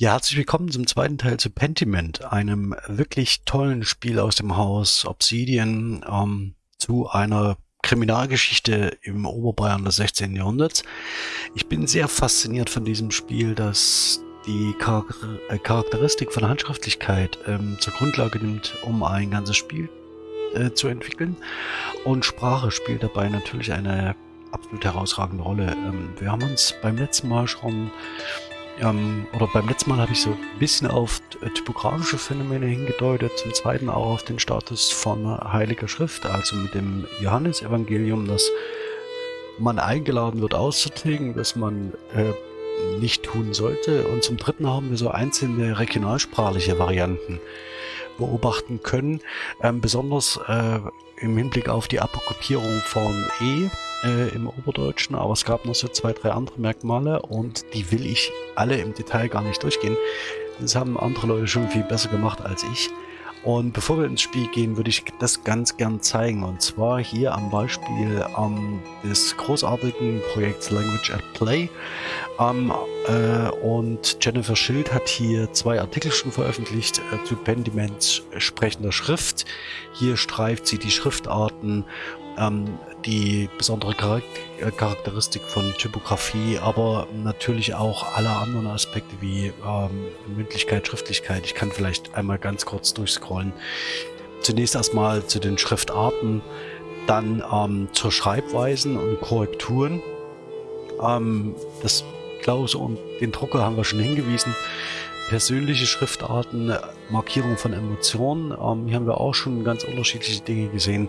Ja, herzlich willkommen zum zweiten Teil zu Pentiment, einem wirklich tollen Spiel aus dem Haus Obsidian ähm, zu einer Kriminalgeschichte im Oberbayern des 16. Jahrhunderts. Ich bin sehr fasziniert von diesem Spiel, das die äh, Charakteristik von Handschriftlichkeit ähm, zur Grundlage nimmt, um ein ganzes Spiel äh, zu entwickeln. Und Sprache spielt dabei natürlich eine absolut herausragende Rolle. Ähm, wir haben uns beim letzten Mal schon ähm, oder beim letzten Mal habe ich so ein bisschen auf äh, typografische Phänomene hingedeutet, zum zweiten auch auf den Status von Heiliger Schrift, also mit dem Johannesevangelium, dass man eingeladen wird auszutilgen, dass man äh, nicht tun sollte. Und zum dritten haben wir so einzelne regionalsprachliche Varianten beobachten können, ähm, besonders äh, im Hinblick auf die Apokryphierung von E äh, im Oberdeutschen, aber es gab noch so zwei, drei andere Merkmale und die will ich alle im Detail gar nicht durchgehen. Das haben andere Leute schon viel besser gemacht als ich. Und bevor wir ins Spiel gehen, würde ich das ganz gern zeigen. Und zwar hier am Beispiel ähm, des großartigen Projekts Language at Play. Ähm, äh, und Jennifer Schild hat hier zwei Artikel schon veröffentlicht äh, zu Pendiments sprechender Schrift. Hier streift sie die Schriftarten ähm, die besondere äh, Charakteristik von Typografie, aber natürlich auch alle anderen Aspekte wie ähm, Mündlichkeit, Schriftlichkeit. Ich kann vielleicht einmal ganz kurz durchscrollen. Zunächst erstmal zu den Schriftarten, dann ähm, zur Schreibweisen und Korrekturen. Ähm, das Klaus und den Drucker haben wir schon hingewiesen. Persönliche Schriftarten, Markierung von Emotionen. Ähm, hier haben wir auch schon ganz unterschiedliche Dinge gesehen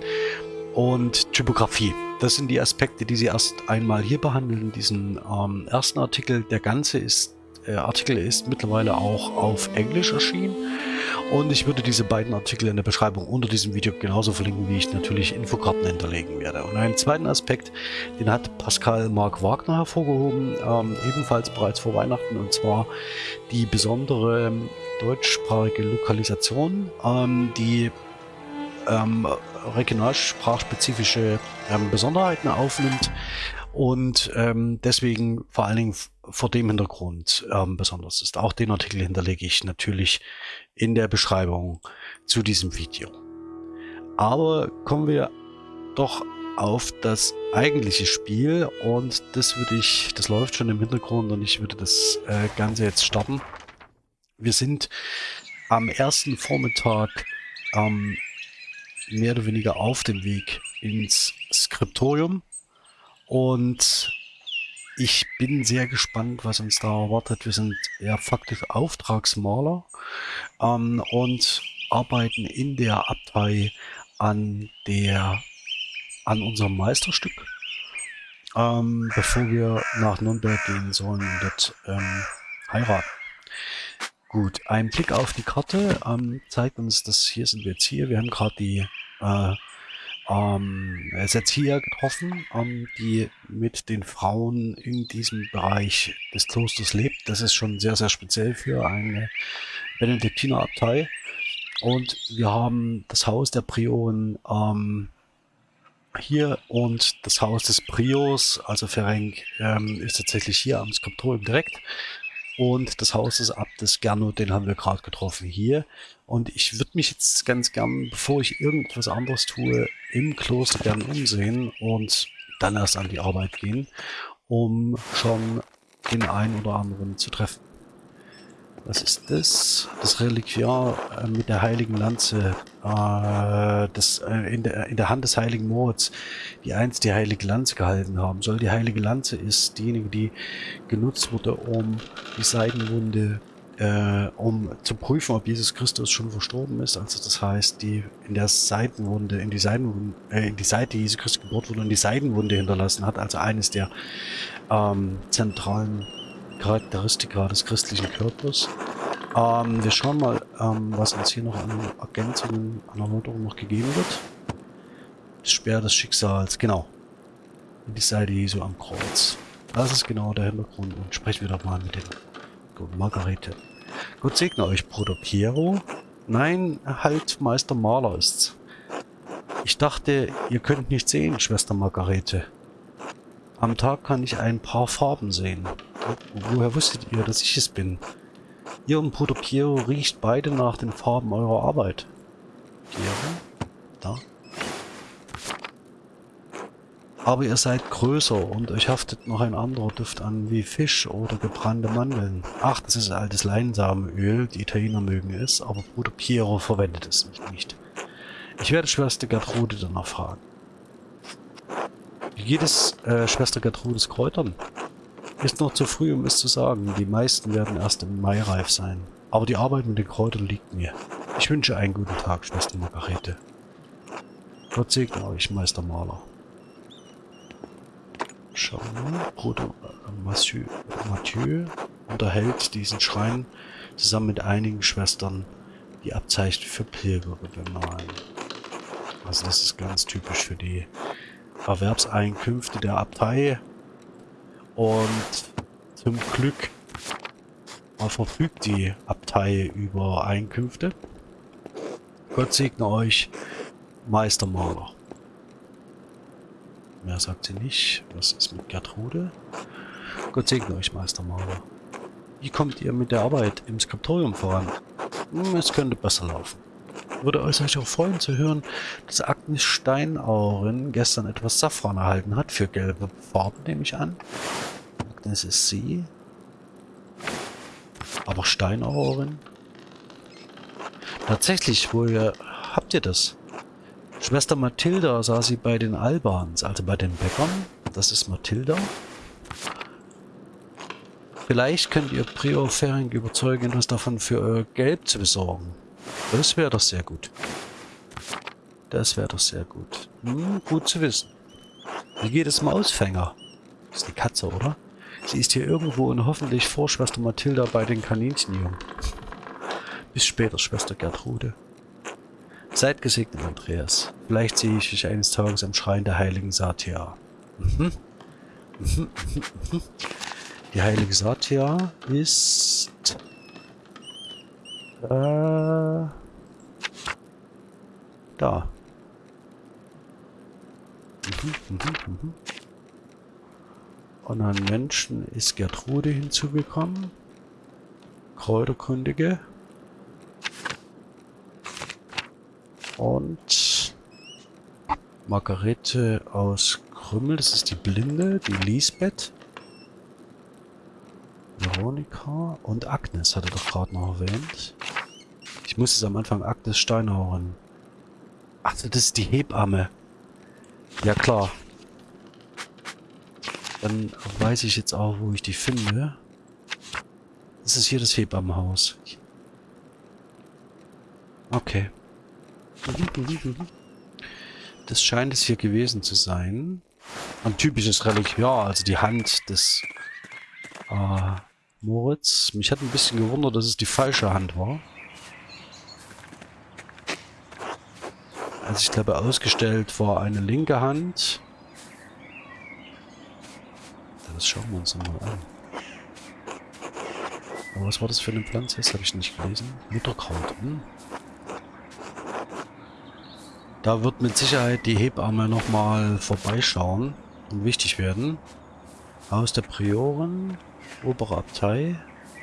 und Typografie. Das sind die Aspekte, die Sie erst einmal hier behandeln in diesem ähm, ersten Artikel. Der ganze ist, äh, Artikel ist mittlerweile auch auf Englisch erschienen und ich würde diese beiden Artikel in der Beschreibung unter diesem Video genauso verlinken, wie ich natürlich Infokarten hinterlegen werde. Und einen zweiten Aspekt, den hat Pascal Marc Wagner hervorgehoben, ähm, ebenfalls bereits vor Weihnachten, und zwar die besondere deutschsprachige Lokalisation, ähm, die ähm, regionalsprachspezifische ähm, Besonderheiten aufnimmt und ähm, deswegen vor allen Dingen vor dem Hintergrund ähm, besonders ist. Auch den Artikel hinterlege ich natürlich in der Beschreibung zu diesem Video. Aber kommen wir doch auf das eigentliche Spiel und das würde ich, das läuft schon im Hintergrund und ich würde das äh, Ganze jetzt starten. Wir sind am ersten Vormittag ähm, mehr oder weniger auf dem Weg ins Skriptorium. Und ich bin sehr gespannt, was uns da erwartet. Wir sind ja faktisch Auftragsmaler ähm, und arbeiten in der Abtei an der an unserem Meisterstück, ähm, bevor wir nach Nürnberg gehen sollen und dort ähm, heiraten. Gut, ein Blick auf die Karte ähm, zeigt uns, dass hier sind wir jetzt hier. Wir haben gerade die äh, ähm, Setzia getroffen, ähm, die mit den Frauen in diesem Bereich des Klosters lebt. Das ist schon sehr, sehr speziell für eine Benediktinerabtei. Und wir haben das Haus der Prioren ähm, hier und das Haus des Prios, also Ferenc, ähm, ist tatsächlich hier am Skriptorium direkt. Und das Haus des Abtes Gernot, den haben wir gerade getroffen hier. Und ich würde mich jetzt ganz gern, bevor ich irgendwas anderes tue, im Kloster gern umsehen und dann erst an die Arbeit gehen, um schon den einen oder anderen zu treffen. Was ist das? Das Reliquiar äh, mit der heiligen Lanze äh, das, äh, in, der, in der Hand des heiligen Moritz, die einst die heilige Lanze gehalten haben soll. Die heilige Lanze ist diejenige, die genutzt wurde, um die Seidenwunde, äh, um zu prüfen, ob Jesus Christus schon verstorben ist. Also das heißt, die in der Seitenwunde, in die Seidenwunde, äh, in die Seite Jesus Christus gebohrt wurde und die Seidenwunde hinterlassen hat. Also eines der ähm, zentralen Charakteristika des christlichen Körpers. Ähm, wir schauen mal, ähm, was uns hier noch an Ergänzungen, an Erläuterungen noch gegeben wird. Das Speer des Schicksals, genau. Die Seite Jesu am Kreuz. Das ist genau der Hintergrund und sprechen wir doch mal mit dem Gott Margarete. Gott segne euch, Bruder Piero. Nein, halt, Meister Maler ist's. Ich dachte, ihr könnt nicht sehen, Schwester Margarete. Am Tag kann ich ein paar Farben sehen. Woher wusstet ihr, dass ich es bin? Ihr und Bruder Piero riecht beide nach den Farben eurer Arbeit. Piero? Da. Aber ihr seid größer und euch haftet noch ein anderer Duft an wie Fisch oder gebrannte Mandeln. Ach, das ist altes Leinsamenöl. Die Italiener mögen es, aber Bruder Piero verwendet es nicht. Ich werde Schwester Gertrude danach fragen. Wie geht es äh, Schwester Gertrudes Kräutern? Ist noch zu früh, um es zu sagen. Die meisten werden erst im Mai reif sein. Aber die Arbeit mit den Kräutern liegt mir. Ich wünsche einen guten Tag, Schwester Margarete. Gott segne euch, Meister Maler. Schauen wir. Bruder äh, Mathieu, Mathieu unterhält diesen Schrein zusammen mit einigen Schwestern, die Abzeichen für Pilger bemalen. Also das ist ganz typisch für die Erwerbseinkünfte der Abtei. Und zum Glück verfügt die Abtei über Einkünfte. Gott segne euch, Meistermaler. Mehr sagt sie nicht. Was ist mit Gertrude? Gott segne euch, Meistermaler. Wie kommt ihr mit der Arbeit im Skriptorium voran? Hm, es könnte besser laufen. Würde euch auch freuen zu hören, dass Agnes Steinauren gestern etwas Safran erhalten hat für gelbe Farben, nehme ich an. Agnes ist sie. Aber Steinauren? Tatsächlich, woher habt ihr das? Schwester Mathilda sah sie bei den Albans, also bei den Bäckern. Das ist Mathilda. Vielleicht könnt ihr Prior Fering überzeugen, etwas davon für euer Gelb zu besorgen. Das wäre doch sehr gut. Das wäre doch sehr gut. Hm, gut zu wissen. Wie geht es Mausfänger? Das ist die Katze, oder? Sie ist hier irgendwo und hoffentlich vor Schwester Mathilda bei den Kaninchenjungen. Bis später, Schwester Gertrude. Seid gesegnet, Andreas. Vielleicht sehe ich dich eines Tages am Schrein der heiligen Satia. Mhm. Mhm. Mhm. Die heilige Satia ist äh, da. Mhm, mhm, mhm. Und an Menschen ist Gertrude hinzugekommen. Kräuterkundige. Und Margarete aus Krümmel, das ist die Blinde, die Lisbeth. Veronika und Agnes hatte doch gerade noch erwähnt. Ich muss es am Anfang Agnes Steinhauern. Ach, das ist die Hebamme. Ja klar. Dann weiß ich jetzt auch, wo ich die finde. Das ist hier das Hebammenhaus. Okay. Das scheint es hier gewesen zu sein. Ein typisches Reliquiar, also die Hand des äh, Moritz. Mich hat ein bisschen gewundert, dass es die falsche Hand war. Also ich glaube, ausgestellt war eine linke Hand. Das schauen wir uns nochmal an. Aber was war das für eine Pflanze? Das habe ich nicht gelesen. Mutterkraut. Hm. Da wird mit Sicherheit die Hebamme nochmal vorbeischauen und wichtig werden. Haus der Prioren. Obere Abtei,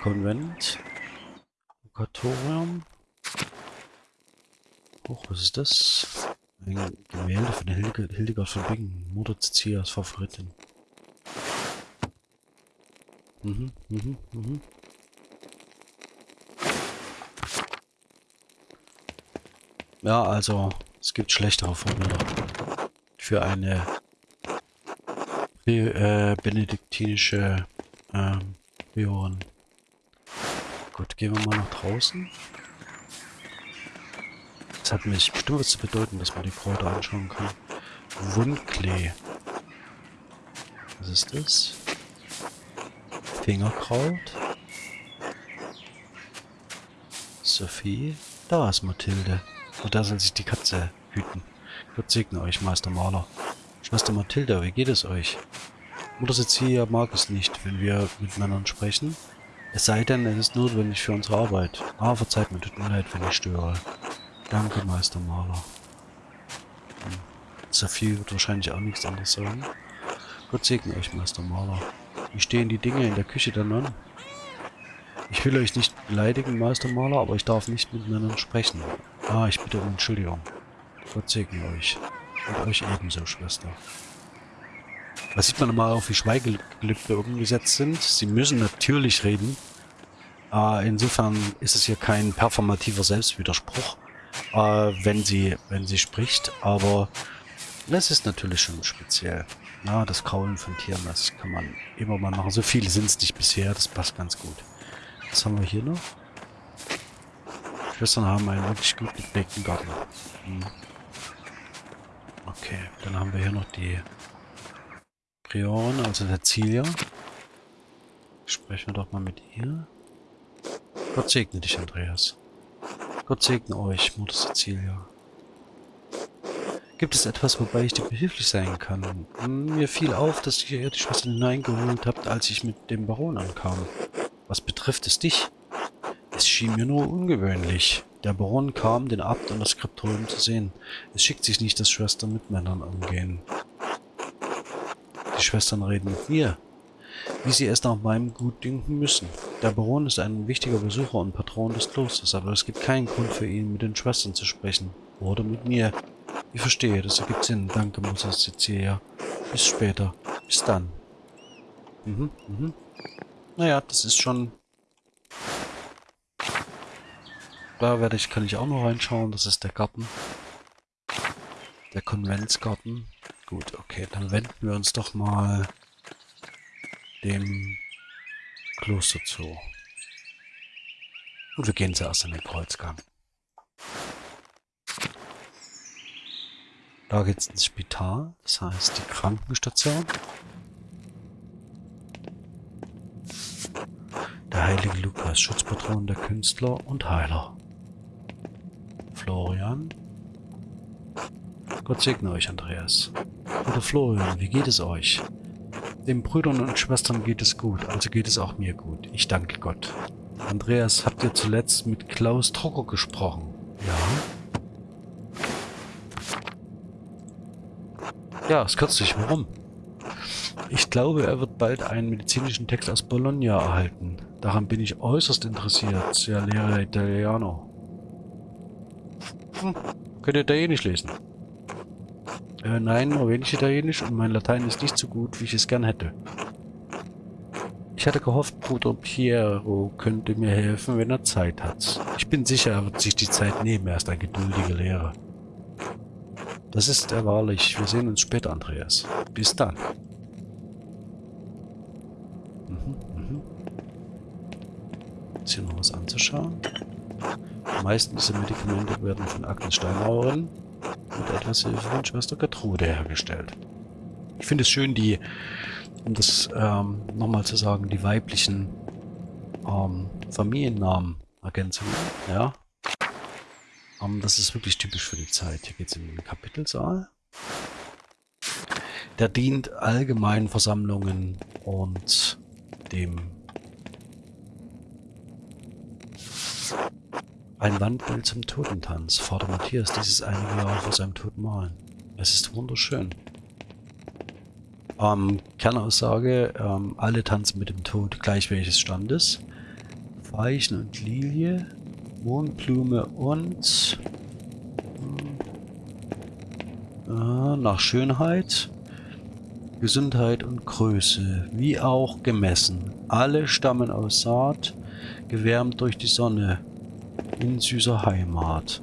Konvent, Lokatorium. Hoch, was ist das? Ein Gemälde von Hilge, Hildegard von Bingen, Mutter Cecilias Favoritin. Mhm, mhm, mhm. Ja, also, es gibt schlechtere Vorbilder für eine äh, benediktinische ähm, Björn. Gut, gehen wir mal nach draußen. Das hat mich bestimmt was zu bedeuten, dass man die Kräuter anschauen kann. Wundklee. Was ist das? Fingerkraut. Sophie. Da ist Mathilde. Und da soll sich die Katze hüten. Gott segne euch, Meister Maler. Schwester Mathilda, wie geht es euch? Mutter Cecilia mag es nicht, wenn wir miteinander sprechen. Es sei denn, es ist notwendig für unsere Arbeit. Ah, verzeiht mir, tut mir leid, wenn ich störe. Danke, Meister Maler. Hm. Sophie wird wahrscheinlich auch nichts anderes sagen. Gott segne euch, Meister Maler. Wie stehen die Dinge in der Küche der Nonnen? Ich will euch nicht beleidigen, Meistermaler, aber ich darf nicht miteinander sprechen. Ah, ich bitte um Entschuldigung. Gott segne euch. Und euch ebenso, Schwester. Da sieht man mal auf, wie Schweigegelübde umgesetzt sind. Sie müssen natürlich reden. Äh, insofern ist es hier kein performativer Selbstwiderspruch, äh, wenn sie wenn sie spricht. Aber es ist natürlich schon speziell. Ja, das Kraulen von Tieren, das kann man immer mal machen. So viele sind es nicht bisher, das passt ganz gut. Was haben wir hier noch? Schwestern haben einen wirklich gut gepflegten Garten. Hm. Okay, dann haben wir hier noch die Priorin, also der Zilia. Sprechen wir doch mal mit ihr. Gott segne dich, Andreas. Gott segne euch, Mutter Cecilia. Gibt es etwas, wobei ich dir behilflich sein kann? Mir fiel auf, dass ihr die Schwester hineingeholt habt, als ich mit dem Baron ankam. Was betrifft es dich? Es schien mir nur ungewöhnlich. Der Baron kam, den Abt und das Skriptorium zu sehen. Es schickt sich nicht, dass Schwestern mit Männern umgehen. Die Schwestern reden mit mir, wie sie es nach meinem Gutdünken müssen. Der Baron ist ein wichtiger Besucher und Patron des Klosters, aber es gibt keinen Grund für ihn, mit den Schwestern zu sprechen. Oder mit mir. Ich verstehe, das ergibt Sinn. Danke, Mutter Cecilia. Bis später. Bis dann. Mhm, mhm. Naja, das ist schon... Da werde ich, kann ich auch noch reinschauen. Das ist der Garten. Der Konventsgarten. Gut, okay, dann wenden wir uns doch mal dem Kloster zu. Und wir gehen zuerst in den Kreuzgang. Da geht es ins Spital, das heißt die Krankenstation. Der heilige Lukas, Schutzpatron der Künstler und Heiler. Florian. Gott segne euch, Andreas. Bruder Florian, wie geht es euch? Den Brüdern und Schwestern geht es gut, also geht es auch mir gut. Ich danke Gott. Andreas, habt ihr zuletzt mit Klaus Trocker gesprochen? Ja. Ja, ist kürzlich. Warum? Ich glaube, er wird bald einen medizinischen Text aus Bologna erhalten. Daran bin ich äußerst interessiert, sehr Lehrer Italiano. Hm, könnt ihr Italienisch lesen? Äh, nein, nur wenig Italienisch und mein Latein ist nicht so gut, wie ich es gern hätte. Ich hatte gehofft, Bruder Piero könnte mir helfen, wenn er Zeit hat. Ich bin sicher, er wird sich die Zeit nehmen, er ist ein geduldiger Lehrer. Das ist er wahrlich. Wir sehen uns später, Andreas. Bis dann. Mhm, mhm. Ist hier noch was anzuschauen? Die meisten dieser Medikamente werden von Agnes Steinmauerin mit etwas Hilfe von Schwester Gertrude hergestellt. Ich finde es schön, die, um das ähm, nochmal zu sagen, die weiblichen ähm, Familiennamen Ergänzungen, ja, um, das ist wirklich typisch für die Zeit. Hier geht es in den Kapitelsaal. Der dient allgemeinen Versammlungen und dem ein Wandbild zum Totentanz. Vater Matthias dieses einige Jahre vor seinem Tod malen. Es ist wunderschön. Ähm, Kernaussage, ähm, alle tanzen mit dem Tod gleich welches Standes. Weichen und Lilie Mohnblume und äh, nach Schönheit, Gesundheit und Größe, wie auch gemessen. Alle stammen aus Saat, gewärmt durch die Sonne, in süßer Heimat.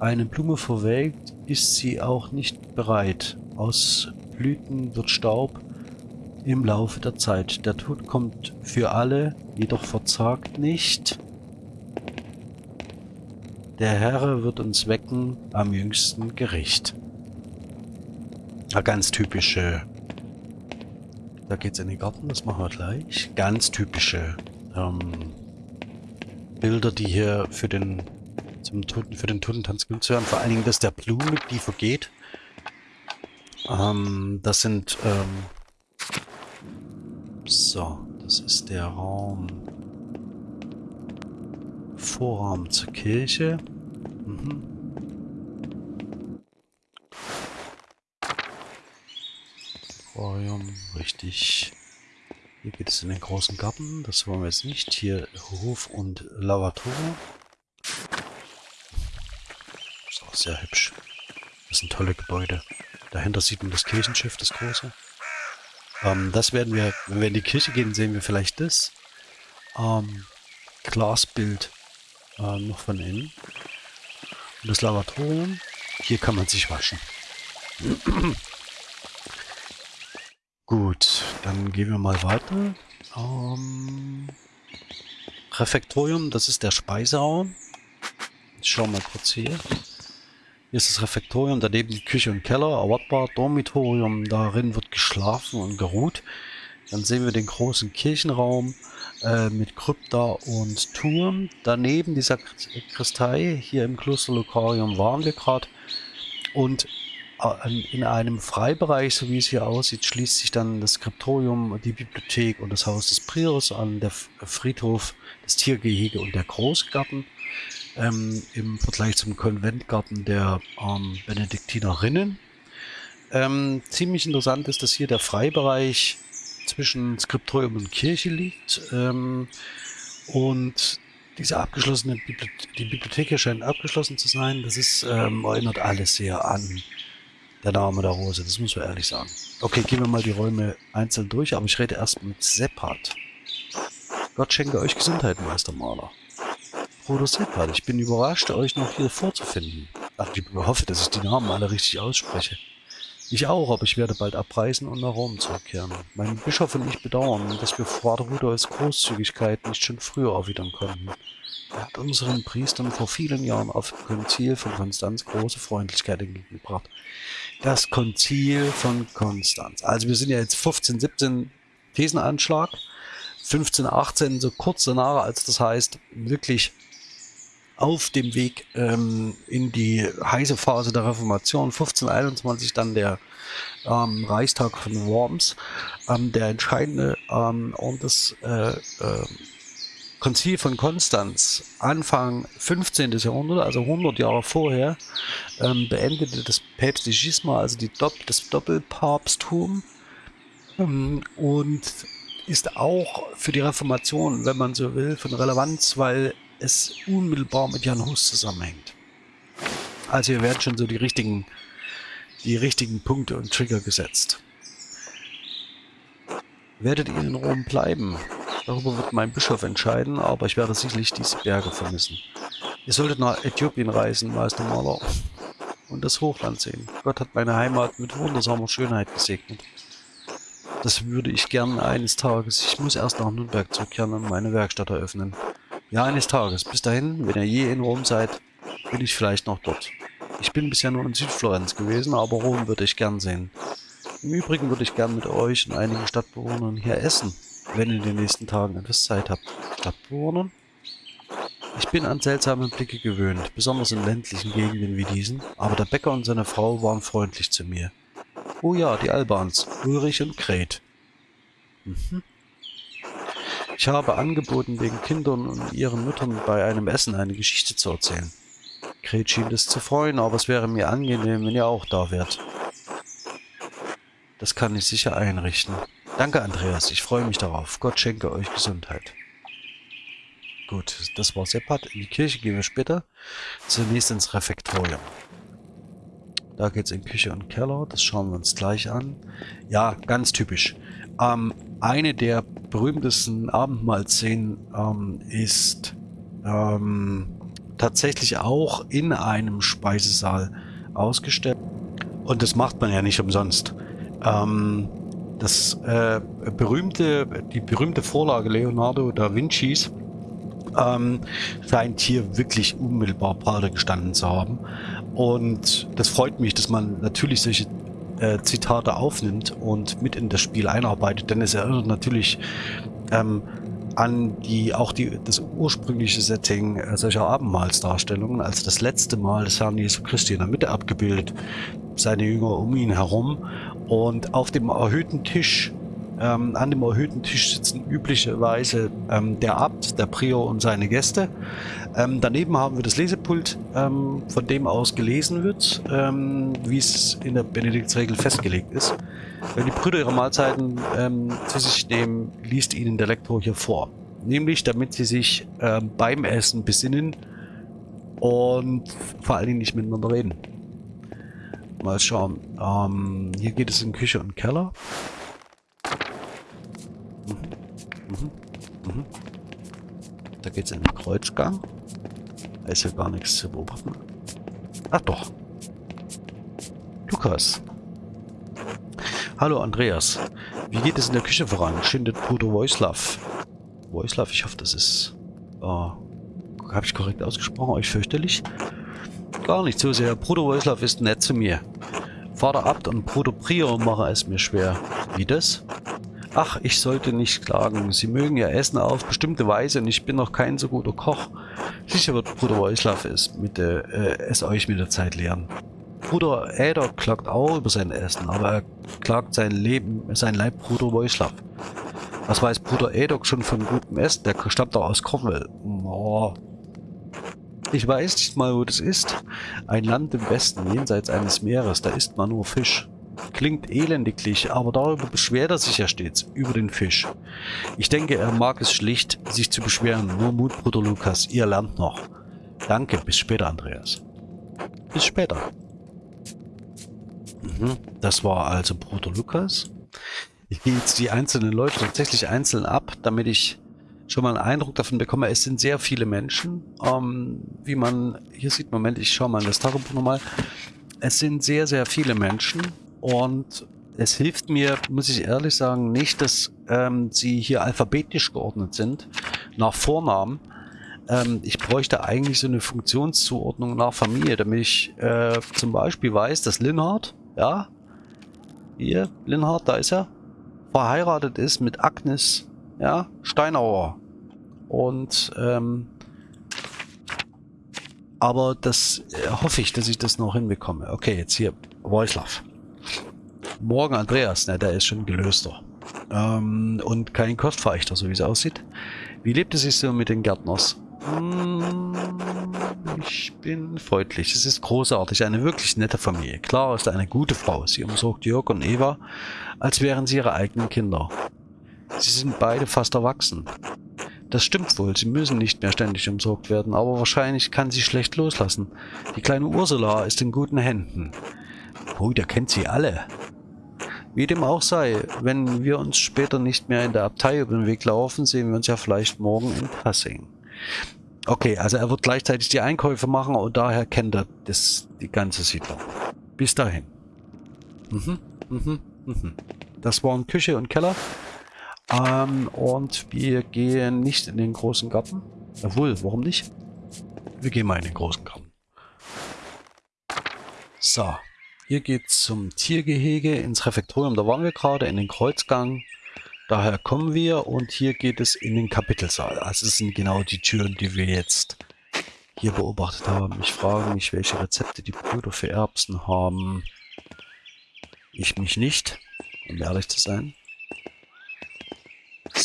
Eine Blume verwelkt, ist sie auch nicht bereit. Aus Blüten wird Staub im Laufe der Zeit. Der Tod kommt für alle, jedoch verzagt nicht. Der Herr wird uns wecken am jüngsten Gericht. Ja, ganz typische. Da geht's in den Garten, das machen wir gleich. Ganz typische ähm, Bilder, die hier für den zum Toten, für den Totentanz genutzt werden. Vor allen Dingen das der Blume, die vergeht. Ähm, das sind ähm, so, das ist der Raum Vorraum zur Kirche. Mhm. Aquarium, richtig. Hier geht es in den großen Garten. Das wollen wir jetzt nicht. Hier Hof und Lavatorium. Ist auch sehr hübsch. Das sind tolle Gebäude. Dahinter sieht man das Kirchenschiff, das große. Ähm, das werden wir, wenn wir in die Kirche gehen, sehen wir vielleicht das ähm, Glasbild äh, noch von innen. Und das Lavatorium. Hier kann man sich waschen. Gut, dann gehen wir mal weiter. Ähm, Refektorium, das ist der Speiseraum. Ich schau mal kurz hier. Hier ist das Refektorium, daneben die Küche und Keller, erwartbar. Dormitorium, darin wird geschlafen und geruht. Dann sehen wir den großen Kirchenraum äh, mit Krypta und Turm. Daneben die Sakristei, hier im Kloster Lokarium waren wir gerade. Und in einem Freibereich, so wie es hier aussieht, schließt sich dann das Skriptorium, die Bibliothek und das Haus des Priors an, der Friedhof, das Tiergehege und der Großgarten. Ähm, Im Vergleich zum Konventgarten der ähm, Benediktinerinnen. Ähm, ziemlich interessant ist, dass hier der Freibereich zwischen Skriptorium und Kirche liegt. Ähm, und diese abgeschlossene Bibliothek, die Bibliothek hier scheint abgeschlossen zu sein. Das ist, ähm, erinnert alles sehr an der Name der Rose, das muss man ehrlich sagen. Okay, gehen wir mal die Räume einzeln durch, aber ich rede erst mit Seppat. Gott schenke euch Gesundheit, Meistermaler. Bruder Seppat, ich bin überrascht, euch noch hier vorzufinden. Ach, ich hoffe, dass ich die Namen alle richtig ausspreche. Ich auch, aber ich werde bald abreisen und nach Rom zurückkehren. Mein Bischof und ich bedauern, dass wir Vater Rudolfs Großzügigkeit nicht schon früher erwidern konnten. Er hat unseren Priestern vor vielen Jahren auf dem Konzil von Konstanz große Freundlichkeit entgegengebracht. Das Konzil von Konstanz. Also wir sind ja jetzt 15, 17 Thesenanschlag. 15, 18, so kurz danach, als das heißt, wirklich auf dem Weg ähm, in die heiße Phase der Reformation. 1521 dann der ähm, Reichstag von Worms, ähm, der entscheidende ähm, und das äh, äh, Konzil von Konstanz, Anfang 15. Jahrhundert, also 100 Jahre vorher, ähm, beendete das päpstliche Schisma, also Dopp das Doppelpapsttum ähm, und ist auch für die Reformation, wenn man so will, von Relevanz, weil es unmittelbar mit Jan Hus zusammenhängt. Also hier werden schon so die richtigen, die richtigen Punkte und Trigger gesetzt. Werdet ihr in Rom bleiben? Darüber wird mein Bischof entscheiden, aber ich werde sicherlich diese Berge vermissen. Ihr solltet nach Äthiopien reisen, Meister Maler, und das Hochland sehen. Gott hat meine Heimat mit wundersamer Schönheit gesegnet. Das würde ich gern eines Tages. Ich muss erst nach Nürnberg zurückkehren und meine Werkstatt eröffnen. Ja, eines Tages. Bis dahin, wenn ihr je in Rom seid, bin ich vielleicht noch dort. Ich bin bisher nur in Südflorenz gewesen, aber Rom würde ich gern sehen. Im Übrigen würde ich gern mit euch und einigen Stadtbewohnern hier essen wenn ihr in den nächsten Tagen etwas Zeit habt. Stadtbewohner? Ich bin an seltsame Blicke gewöhnt, besonders in ländlichen Gegenden wie diesen, aber der Bäcker und seine Frau waren freundlich zu mir. Oh ja, die Albans, Ulrich und Gret. Mhm. Ich habe angeboten, den Kindern und ihren Müttern bei einem Essen eine Geschichte zu erzählen. Gret schien es zu freuen, aber es wäre mir angenehm, wenn ihr auch da wärt. Das kann ich sicher einrichten. Danke, Andreas. Ich freue mich darauf. Gott schenke euch Gesundheit. Gut, das war Seppat. In die Kirche gehen wir später. Zunächst ins Refektorium. Da geht es in Küche und Keller. Das schauen wir uns gleich an. Ja, ganz typisch. Ähm, eine der berühmtesten Abendmahlszenen ähm, ist ähm, tatsächlich auch in einem Speisesaal ausgestellt. Und das macht man ja nicht umsonst. Ähm, das äh, berühmte, die berühmte Vorlage Leonardo da Vincis ähm, scheint hier wirklich unmittelbar Pate gestanden zu haben. Und das freut mich, dass man natürlich solche äh, Zitate aufnimmt und mit in das Spiel einarbeitet, denn es erinnert natürlich ähm, an die auch die das ursprüngliche Setting äh, solcher Abendmahlsdarstellungen, also das letzte Mal des Herrn Jesu Christi in der Mitte abgebildet, seine Jünger um ihn herum und auf dem erhöhten Tisch Ähm, an dem erhöhten Tisch sitzen üblicherweise ähm, der Abt, der Prior und seine Gäste. Ähm, daneben haben wir das Lesepult, ähm, von dem aus gelesen wird, ähm, wie es in der Benediktsregel festgelegt ist. Wenn die Brüder ihre Mahlzeiten ähm, zu sich nehmen, liest ihnen der Lektor hier vor. Nämlich, damit sie sich beim Essen besinnen und vor allen Dingen nicht miteinander reden. Mal schauen. hier geht es in Küche und Keller. Mhm. Mhm. Da geht es in den Kreuzgang. Da ist ja gar nichts zu beobachten. Ach doch. Lukas. Hallo Andreas. Wie geht es in der Küche voran? Schindet Bruder Wojslav. Wojslav, ich hoffe, das ist... Oh, Habe ich korrekt ausgesprochen? Euch fürchterlich? Gar nicht so sehr. Bruder Wojslav ist nett zu mir. Vater Abt und Bruder Prior machen es mir schwer. Wie das? Ach, ich sollte nicht klagen. Sie mögen ja Essen auf bestimmte Weise und ich bin noch kein so guter Koch. Sicher wird Bruder Wojslav es, mit äh, es euch mit der Zeit lehren. Bruder Äder klagt auch über sein Essen, aber er klagt sein Leben, sein Leibbruder Wojslav. Was weiß Bruder Edok schon von gutem Essen? Der stammt doch aus Cornwall. Oh. Ich weiß nicht mal, wo das ist. Ein Land im Westen, jenseits eines Meeres, da isst man nur Fisch. Klingt elendiglich, aber darüber beschwert er sich ja stets, über den Fisch. Ich denke, er mag es schlicht, sich zu beschweren. Nur Mut, Bruder Lukas, ihr lernt noch. Danke, bis später, Andreas. Bis später. Mhm, das war also Bruder Lukas. Ich gehe jetzt die einzelnen Leute tatsächlich einzeln ab, damit ich schon mal einen Eindruck davon bekomme. Es sind sehr viele Menschen. Ähm, wie man hier sieht, Moment, ich schaue mal in das Tagebuch nochmal. Es sind sehr, sehr viele Menschen. Und es hilft mir, muss ich ehrlich sagen, nicht, dass ähm, sie hier alphabetisch geordnet sind, nach Vornamen. Ähm, ich bräuchte eigentlich so eine Funktionszuordnung nach Familie, damit ich äh, zum Beispiel weiß, dass Linhard, ja, hier, Linhard, da ist er, verheiratet ist mit Agnes, ja, Steinauer. Und, ähm, aber das äh, hoffe ich, dass ich das noch hinbekomme. Okay, jetzt hier, Wojslav. Morgen Andreas, ne, der ist schon gelöster. Ähm, und kein Kostverächter, so wie es aussieht. Wie lebt es sich so mit den Gärtners? Hm, ich bin freundlich. Es ist großartig. Eine wirklich nette Familie. Klar ist eine gute Frau. Sie umsorgt Jörg und Eva, als wären sie ihre eigenen Kinder. Sie sind beide fast erwachsen. Das stimmt wohl, sie müssen nicht mehr ständig umsorgt werden, aber wahrscheinlich kann sie schlecht loslassen. Die kleine Ursula ist in guten Händen. Oh, der kennt sie alle. Wie dem auch sei, wenn wir uns später nicht mehr in der Abtei über den Weg laufen, sehen wir uns ja vielleicht morgen in Passing. Okay, also er wird gleichzeitig die Einkäufe machen und daher kennt er das, die ganze Siedlung. Bis dahin. Mhm, mhm, mhm. Das waren Küche und Keller. Ähm, und wir gehen nicht in den großen Garten. Jawohl, warum nicht? Wir gehen mal in den großen Garten. So. Hier geht es zum Tiergehege ins Refektorium. Da waren wir gerade in den Kreuzgang. Daher kommen wir und hier geht es in den Kapitelsaal. Also es sind genau die Türen, die wir jetzt hier beobachtet haben. Ich frage mich, welche Rezepte die Brüder für Erbsen haben. Ich mich nicht, um ehrlich zu sein.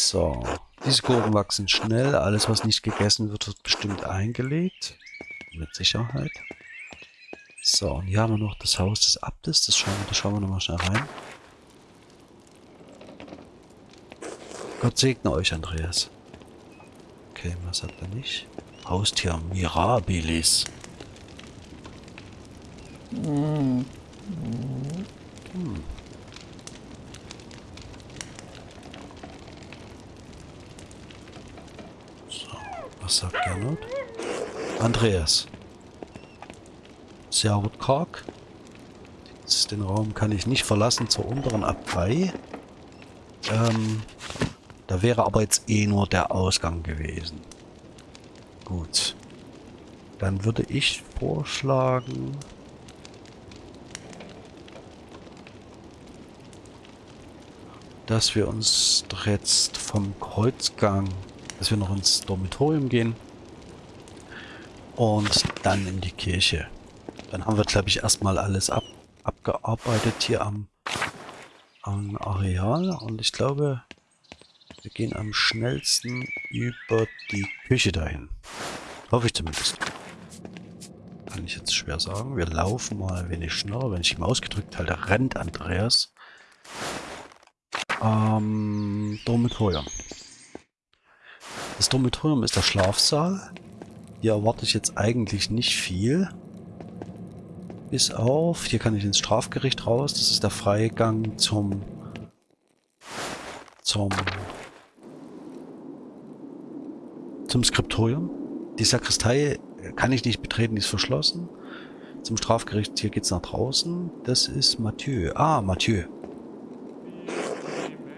So, diese Gurken wachsen schnell. Alles, was nicht gegessen wird, wird bestimmt eingelegt. Mit Sicherheit. So, und hier haben wir noch das Haus des Abtes. Das schauen, da schauen wir nochmal schnell rein. Gott segne euch, Andreas. Okay, was hat er nicht? Haustier Mirabilis. Hm. So, was sagt Gernot? Andreas. Servut Kark. Den Raum kann ich nicht verlassen zur unteren Abtei. Ähm, da wäre aber jetzt eh nur der Ausgang gewesen. Gut. Dann würde ich vorschlagen... dass wir uns jetzt vom Kreuzgang, dass wir noch ins Dormitorium gehen und dann in die Kirche. Dann haben wir, glaube ich, erstmal alles ab, abgearbeitet hier am, ein Areal und ich glaube, wir gehen am schnellsten über die Küche dahin. Hoffe ich zumindest. Kann ich jetzt schwer sagen. Wir laufen mal wenig schneller. Wenn ich ihm ausgedrückt halte, rennt Andreas. Ähm, Dormitorium. Das Dormitorium ist der Schlafsaal. Hier erwarte ich jetzt eigentlich nicht viel. Bis auf, hier kann ich ins Strafgericht raus. Das ist der Freigang zum zum zum Skriptorium. Die Sakristei kann ich nicht betreten, die ist verschlossen. Zum Strafgericht, hier geht's nach draußen. Das ist Mathieu. Ah, Mathieu.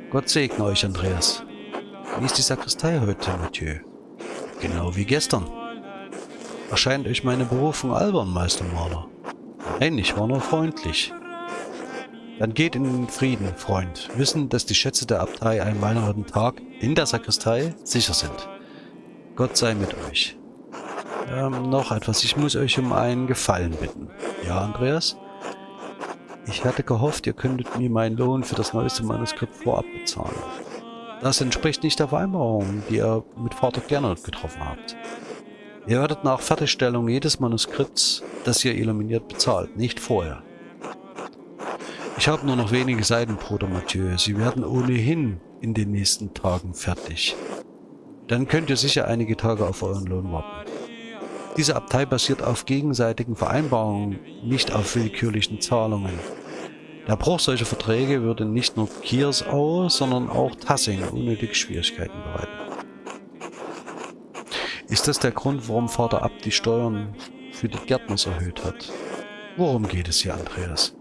Gott segne euch, Andreas. Wie ist die Sakristei heute, Mathieu? Genau wie gestern. Erscheint euch meine Berufung albern, Meistermaler? Nein, ich war nur freundlich. Dann geht in Frieden, Freund. Wissen, dass die Schätze der Abtei einen weiteren Tag in der Sakristei sicher sind. Gott sei mit euch. Ähm, noch etwas. Ich muss euch um einen Gefallen bitten. Ja, Andreas? Ich hatte gehofft, ihr könntet mir meinen Lohn für das neueste Manuskript vorab bezahlen. Das entspricht nicht der Vereinbarung, die ihr mit Vater Gernot getroffen habt. Ihr werdet nach Fertigstellung jedes Manuskripts, das ihr illuminiert, bezahlt, nicht vorher. Ich habe nur noch wenige Seiten, Bruder Mathieu. Sie werden ohnehin in den nächsten Tagen fertig. Dann könnt ihr sicher einige Tage auf euren Lohn warten. Diese Abtei basiert auf gegenseitigen Vereinbarungen, nicht auf willkürlichen Zahlungen. Der Bruch solcher Verträge würde nicht nur Kiersau, sondern auch Tassing unnötig Schwierigkeiten bereiten. Ist das der Grund, warum Vater Abt die Steuern für die Gärtners erhöht hat? Worum geht es hier, Andreas?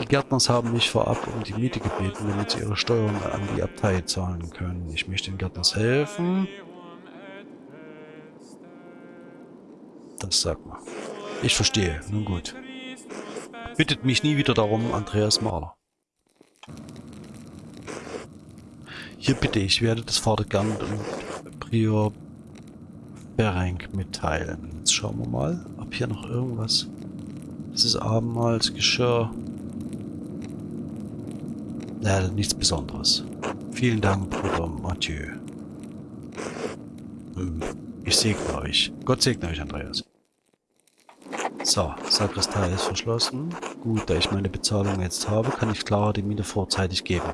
Die Gärtners haben mich vorab um die Miete gebeten, damit sie ihre Steuern an die Abtei zahlen können. Ich möchte den Gärtners helfen. Das sagt man. Ich verstehe. Nun gut. Bittet mich nie wieder darum, Andreas Mahler. Hier bitte ich, werde das Vater gern und Prior Berenk mitteilen. Jetzt schauen wir mal, ob hier noch irgendwas... Das ist Abendmahlsgeschirr. Ja, nichts Besonderes. Vielen Dank, Bruder Mathieu. Hm, ich segne euch. Gott segne euch, Andreas. So, Sakristei ist verschlossen. Gut, da ich meine Bezahlung jetzt habe, kann ich Clara die Miete vorzeitig geben.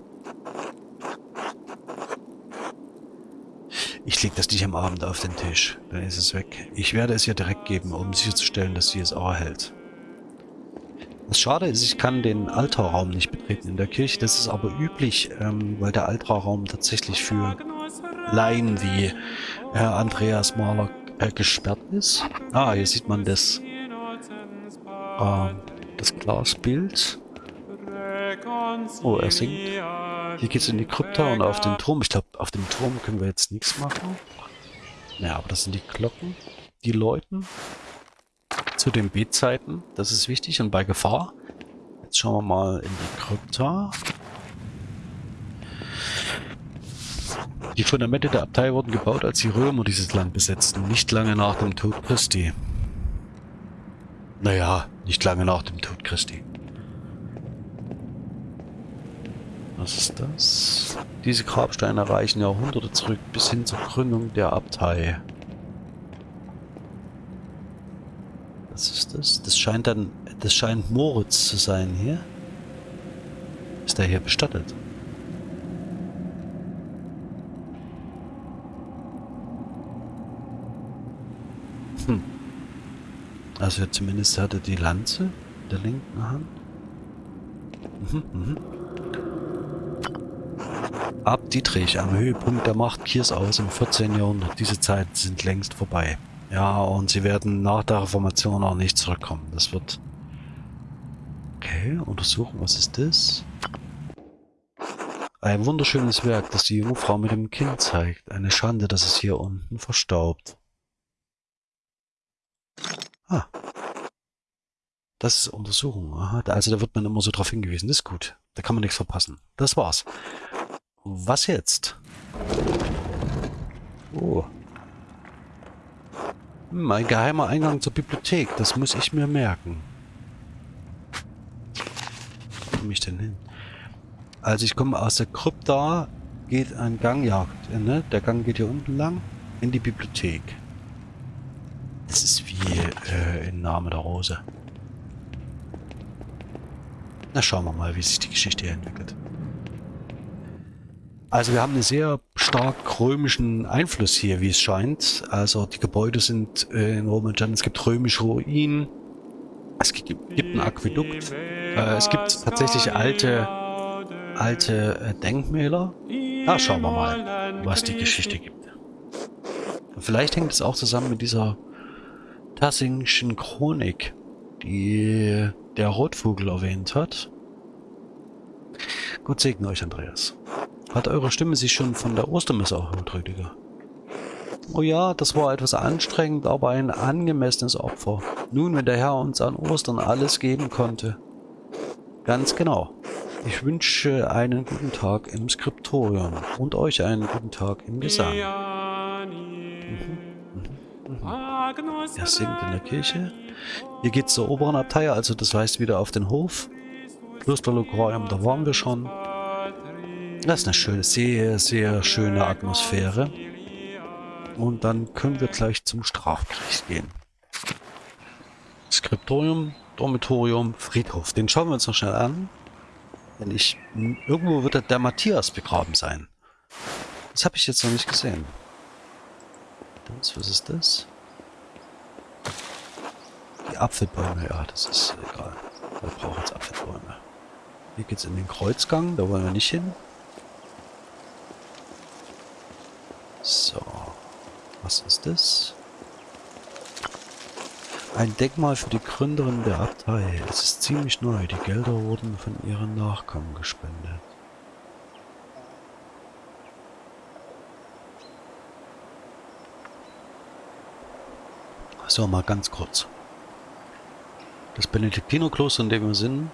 Ich lege das nicht am Abend auf den Tisch, dann ist es weg. Ich werde es ihr direkt geben, um sicherzustellen, dass sie es auch erhält. Was schade ist, ich kann den Altarraum nicht betreten in der Kirche. Das ist aber üblich, ähm, weil der Altarraum tatsächlich für Laien wie Herr Andreas Mahler äh, gesperrt ist. Ah, hier sieht man das, äh, das Glasbild. Oh, er singt. Hier geht es in die Krypta und auf den Turm. Ich glaube, auf dem Turm können wir jetzt nichts machen. Naja, aber das sind die Glocken, die läuten. Zu den Betzeiten, das ist wichtig und bei Gefahr. Jetzt schauen wir mal in die Krypta. Die Fundamente der Abtei wurden gebaut, als die Römer dieses Land besetzten, nicht lange nach dem Tod Christi. Naja, nicht lange nach dem Tod Christi. Was ist das? Diese Grabsteine reichen Jahrhunderte zurück bis hin zur Gründung der Abtei. Was ist das? Das scheint dann, das scheint Moritz zu sein hier. Ist er hier bestattet? Also zumindest hatte die Lanze in der linken Hand. Mhm, mhm. Ab Dietrich am Höhepunkt der Macht Kiersaus im 14. Jahrhundert. Diese Zeiten sind längst vorbei. Ja, und sie werden nach der Reformation auch nicht zurückkommen. Das wird... Okay, untersuchen, was ist das? Ein wunderschönes Werk, das die Jungfrau mit dem Kind zeigt. Eine Schande, dass es hier unten verstaubt. Ah. Das ist Untersuchung. Aha, also da wird man immer so drauf hingewiesen. Das ist gut. Da kann man nichts verpassen. Das war's. Was jetzt? Oh. Mein geheimer Eingang zur Bibliothek. Das muss ich mir merken. Wo komme ich denn hin? Also ich komme aus der Krypta, geht ein Gang, ja, ne? der Gang geht hier unten lang in die Bibliothek. Das ist wie äh, im Name der Rose. Na, schauen wir mal, wie sich die Geschichte hier entwickelt. Also wir haben einen sehr stark römischen Einfluss hier, wie es scheint. Also die Gebäude sind äh, in Romanjan, es gibt römische Ruinen, es gibt, ein Aquädukt, äh, es gibt tatsächlich alte, alte äh, Denkmäler. Da schauen wir mal, was die Geschichte gibt. Vielleicht hängt es auch zusammen mit dieser Tassingschen Chronik, die der Rotvogel erwähnt hat. Gott segne euch, Andreas. Hat eure Stimme sich schon von der Ostermesse erholt, Rüdiger? Oh ja, das war etwas anstrengend, aber ein angemessenes Opfer. Nun, wenn der Herr uns an Ostern alles geben konnte. Ganz genau. Ich wünsche einen guten Tag im Skriptorium und euch einen guten Tag im Gesang. Er singt in der Kirche. Hier geht's zur oberen Abtei, also das heißt wieder auf den Hof. Klosterlokorium, da waren wir schon. Das ist eine schöne, sehr, sehr schöne Atmosphäre. Und dann können wir gleich zum Strafgericht gehen. Skriptorium, Dormitorium, Friedhof. Den schauen wir uns noch schnell an. Denn ich... Irgendwo wird der Matthias begraben sein. Das habe ich jetzt noch nicht gesehen. Das, was ist das? Die Apfelbäume, ja, das ist egal. Wir brauchen jetzt Apfelbäume. Hier geht's in den Kreuzgang, da wollen wir nicht hin. So. Was ist das? Ein Denkmal für die Gründerin der Abtei. Es ist ziemlich neu. Die Gelder wurden von ihren Nachkommen gespendet. So, mal ganz kurz. Das Benediktinerkloster, in dem wir sind,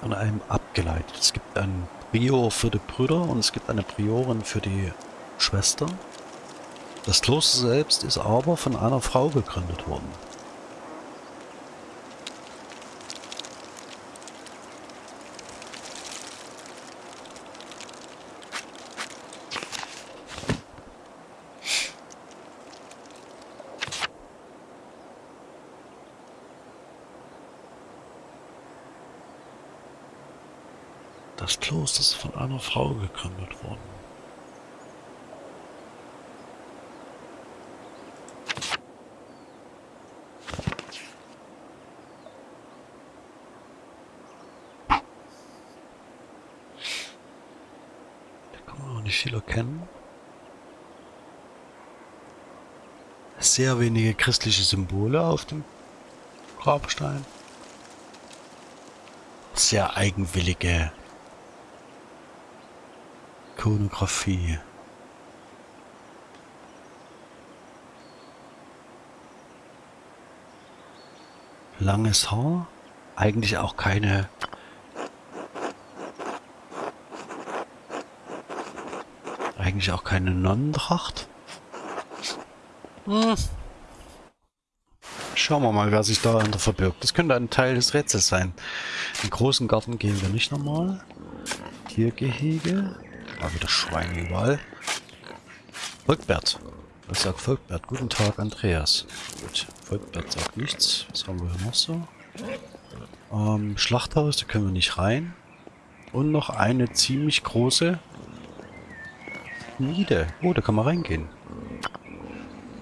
von einem abgeleitet. Es gibt einen Prior für die Brüder und es gibt eine Priorin für die Schwester. Das Kloster selbst ist aber von einer Frau gegründet worden. Das Kloster ist von einer Frau gegründet worden. viel erkennen. Sehr wenige christliche Symbole auf dem Grabstein. Sehr eigenwillige Ikonografie. Langes Haar, eigentlich auch keine eigentlich auch keine Nonnentracht. Hm. Schauen wir mal, wer sich dahinter verbirgt. Das könnte ein Teil des Rätsels sein. Im großen Garten gehen wir nicht nochmal. Tiergehege. Mal wieder Schweine überall. Volkbert. Was sagt Volkbert? Guten Tag, Andreas. Gut, Volkbert sagt nichts. Was haben wir hier noch so? Ähm, Schlachthaus, da können wir nicht rein. Und noch eine ziemlich große Niede. Oh, da kann man reingehen.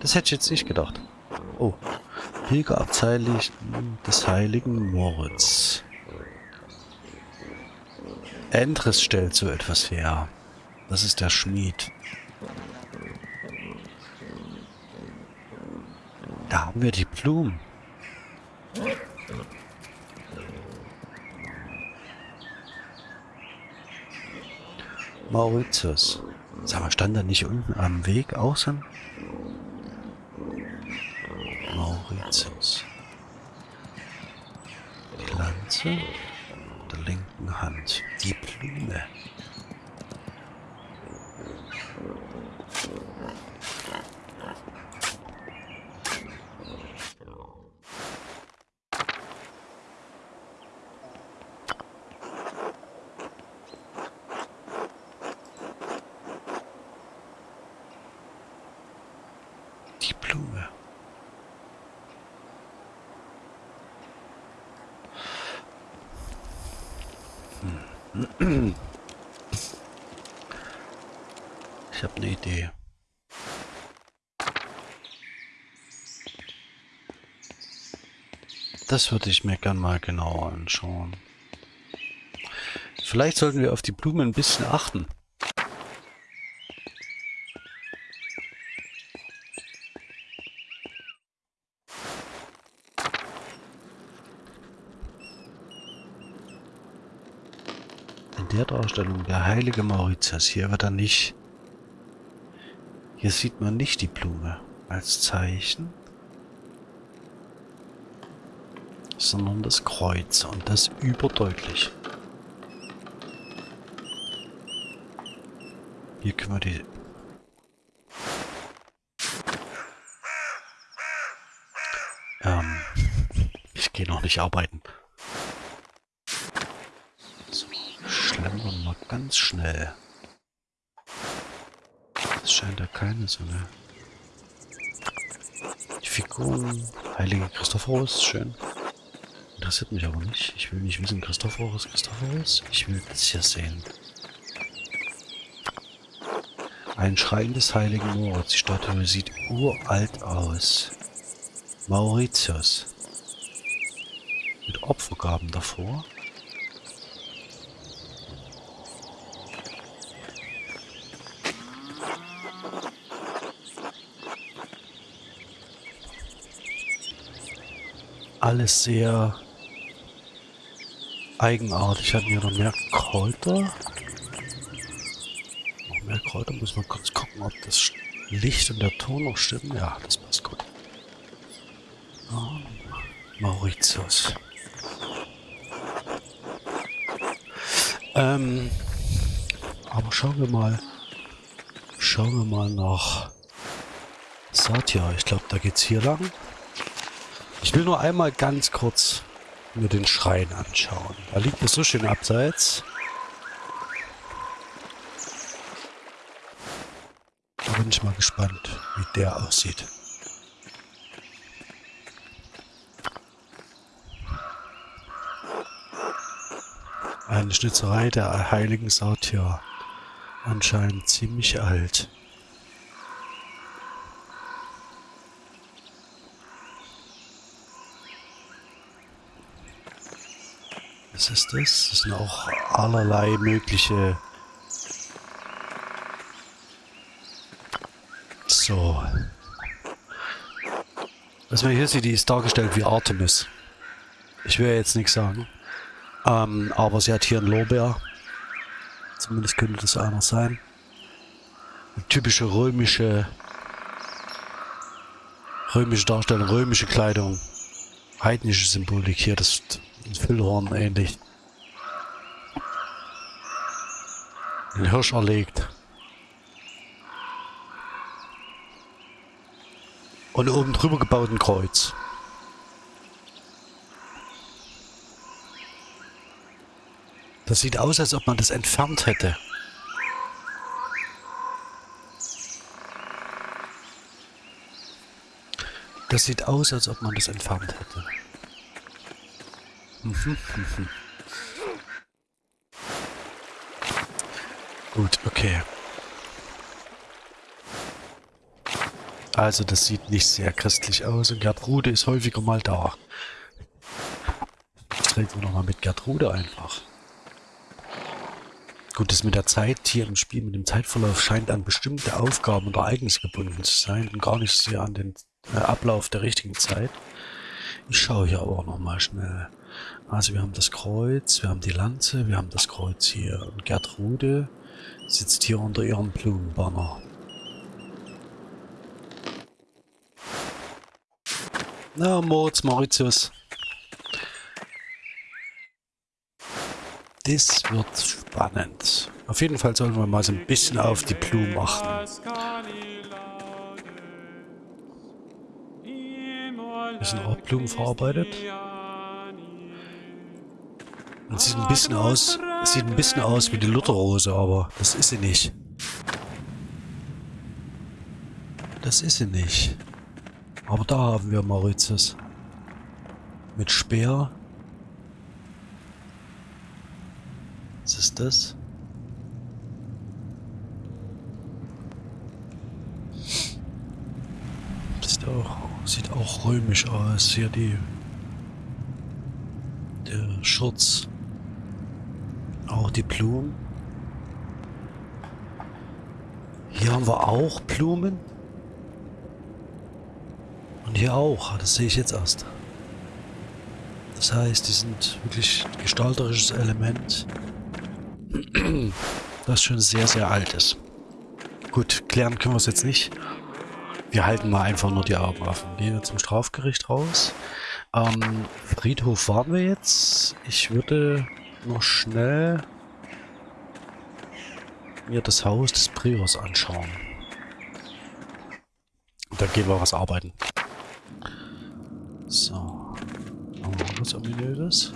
Das hätte ich jetzt nicht gedacht. Oh. Pilgerabteil des heiligen Moritz. Endres stellt so etwas her. Das ist der Schmied. Da haben wir die Blumen. Mauritius. Sag mal, stand da nicht unten am Weg außen? Mauritius. Die Lanze der linken Hand. Die Blume. Die Blume. Hm. Ich habe eine Idee. Das würde ich mir gern mal genauer anschauen. Vielleicht sollten wir auf die Blumen ein bisschen achten. In der Darstellung der heilige Mauritius, hier wird er nicht... Hier sieht man nicht die Blume als Zeichen. Sondern das Kreuz und das überdeutlich. Hier können wir die... Ähm, ich gehe noch nicht arbeiten. So, schlendern wir ganz schnell. Es scheint ja keine so. Die Figuren, Heilige Christophorus, schön. Interessiert mich aber nicht. Ich will nicht wissen, Christophorus, Christophorus. Ich will das hier sehen. Ein Schrein des heiligen Moritz. Die Statue sieht uralt aus. Mauritius. Mit Opfergaben davor. Alles sehr eigenartig. Hatten wir noch mehr Kräuter? Noch mehr Kräuter. Muss man kurz gucken, ob das Licht und der Ton noch stimmen. Ja, das passt gut. Oh, Mauritius. Ähm, aber schauen wir mal. Schauen wir mal nach Satya. Ich glaube, da geht's hier lang. Ich will nur einmal ganz kurz mir den Schrein anschauen. Da liegt es so schön abseits. Da bin ich mal gespannt, wie der aussieht. Eine Schnitzerei der heiligen Sautja. Anscheinend ziemlich alt. Was ist das? Das sind auch allerlei mögliche... So. Was man hier sieht, die ist dargestellt wie Artemis. Ich will jetzt nichts sagen. Ähm, aber sie hat hier einen Lorbeer. Zumindest könnte das einer sein. Eine typische römische römische Darstellung, römische Kleidung. Heidnische Symbolik hier, das ein Füllhorn ähnlich. Ein Hirsch erlegt. Und oben drüber gebaut ein Kreuz. Das sieht aus, als ob man das entfernt hätte. Das sieht aus, als ob man das entfernt hätte. Gut, okay. Also das sieht nicht sehr christlich aus und Gertrude ist häufiger mal da. Jetzt reden wir nochmal mit Gertrude einfach. Gut, das mit der Zeit hier im Spiel, mit dem Zeitverlauf scheint an bestimmte Aufgaben und Ereignisse gebunden zu sein und gar nicht so sehr an den äh, Ablauf der richtigen Zeit. Ich schaue hier aber nochmal schnell. Also wir haben das Kreuz, wir haben die Lanze, wir haben das Kreuz hier. Und Gertrude sitzt hier unter ihrem Blumenbanner. Na, Moritz, Mauritius. Das wird spannend. Auf jeden Fall sollen wir mal so ein bisschen auf die Blumen achten. Hier sind auch Blumen verarbeitet. Und sieht ein bisschen aus, sieht ein bisschen aus wie die Lutherrose, aber das ist sie nicht. Das ist sie nicht. Aber da haben wir Mauritius. Mit Speer. Was ist das? Das sieht auch, sieht auch römisch aus. Hier die... Der Schurz. Auch die Blumen. Hier haben wir auch Blumen. Und hier auch. Das sehe ich jetzt erst. Das heißt, die sind wirklich ein gestalterisches Element, das schon sehr, sehr alt ist. Gut, klären können wir es jetzt nicht. Wir halten mal einfach nur die Augen offen. Gehen wir zum Strafgericht raus. Ähm, Friedhof waren wir jetzt. Ich würde noch schnell mir das Haus des Priors anschauen. Und dann gehen wir was arbeiten. So. Haben wir was Ominöses?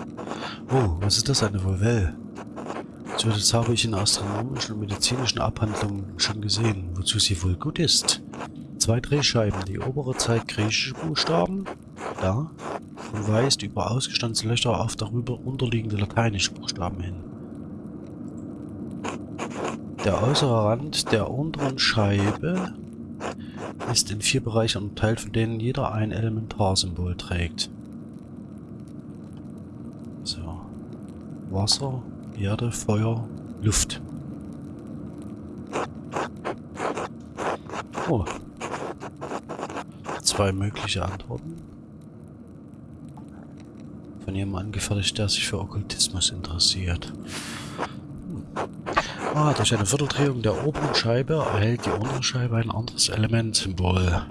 Oh, was ist das? Eine Volvelle. So, das habe ich in astronomischen und medizinischen Abhandlungen schon gesehen, wozu sie wohl gut ist. Zwei Drehscheiben, die obere zeigt griechische Buchstaben, da, und weist über ausgestanzte Löcher auf darüber unterliegende lateinische Buchstaben hin. Der äußere Rand der unteren Scheibe ist in vier Bereiche unterteilt, von denen jeder ein Elementarsymbol trägt. So. Wasser, Erde, Feuer, Luft. Oh. Zwei mögliche Antworten. Von jemandem angefertigt, der sich für Okkultismus interessiert. Ah, durch eine Vierteldrehung der oberen Scheibe erhält die untere Scheibe ein anderes Elementsymbol.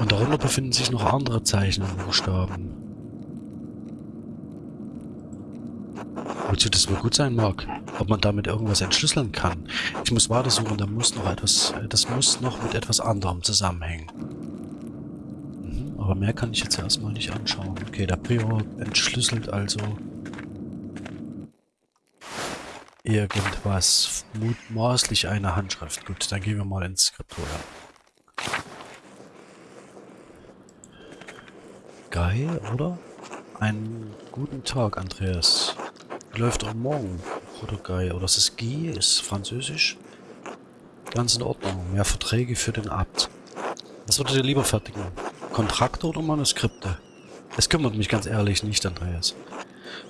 Und darunter befinden sich noch andere Zeichen und Buchstaben. Wozu das wohl gut sein mag. Ob man damit irgendwas entschlüsseln kann. Ich muss weitersuchen, da muss noch etwas, das muss noch mit etwas anderem zusammenhängen. Mhm, aber mehr kann ich jetzt erstmal nicht anschauen. Okay, der Prior entschlüsselt also irgendwas. Mutmaßlich eine Handschrift. Gut, dann gehen wir mal ins Skriptorium. Guy, oder? Einen guten Tag, Andreas. Läuft auch morgen, oder Guy? Oder ist Guy? Ist französisch? Ganz in Ordnung. Mehr Verträge für den Abt. Was würdet ihr lieber fertigen? Kontrakte oder Manuskripte? Es kümmert mich ganz ehrlich nicht, Andreas.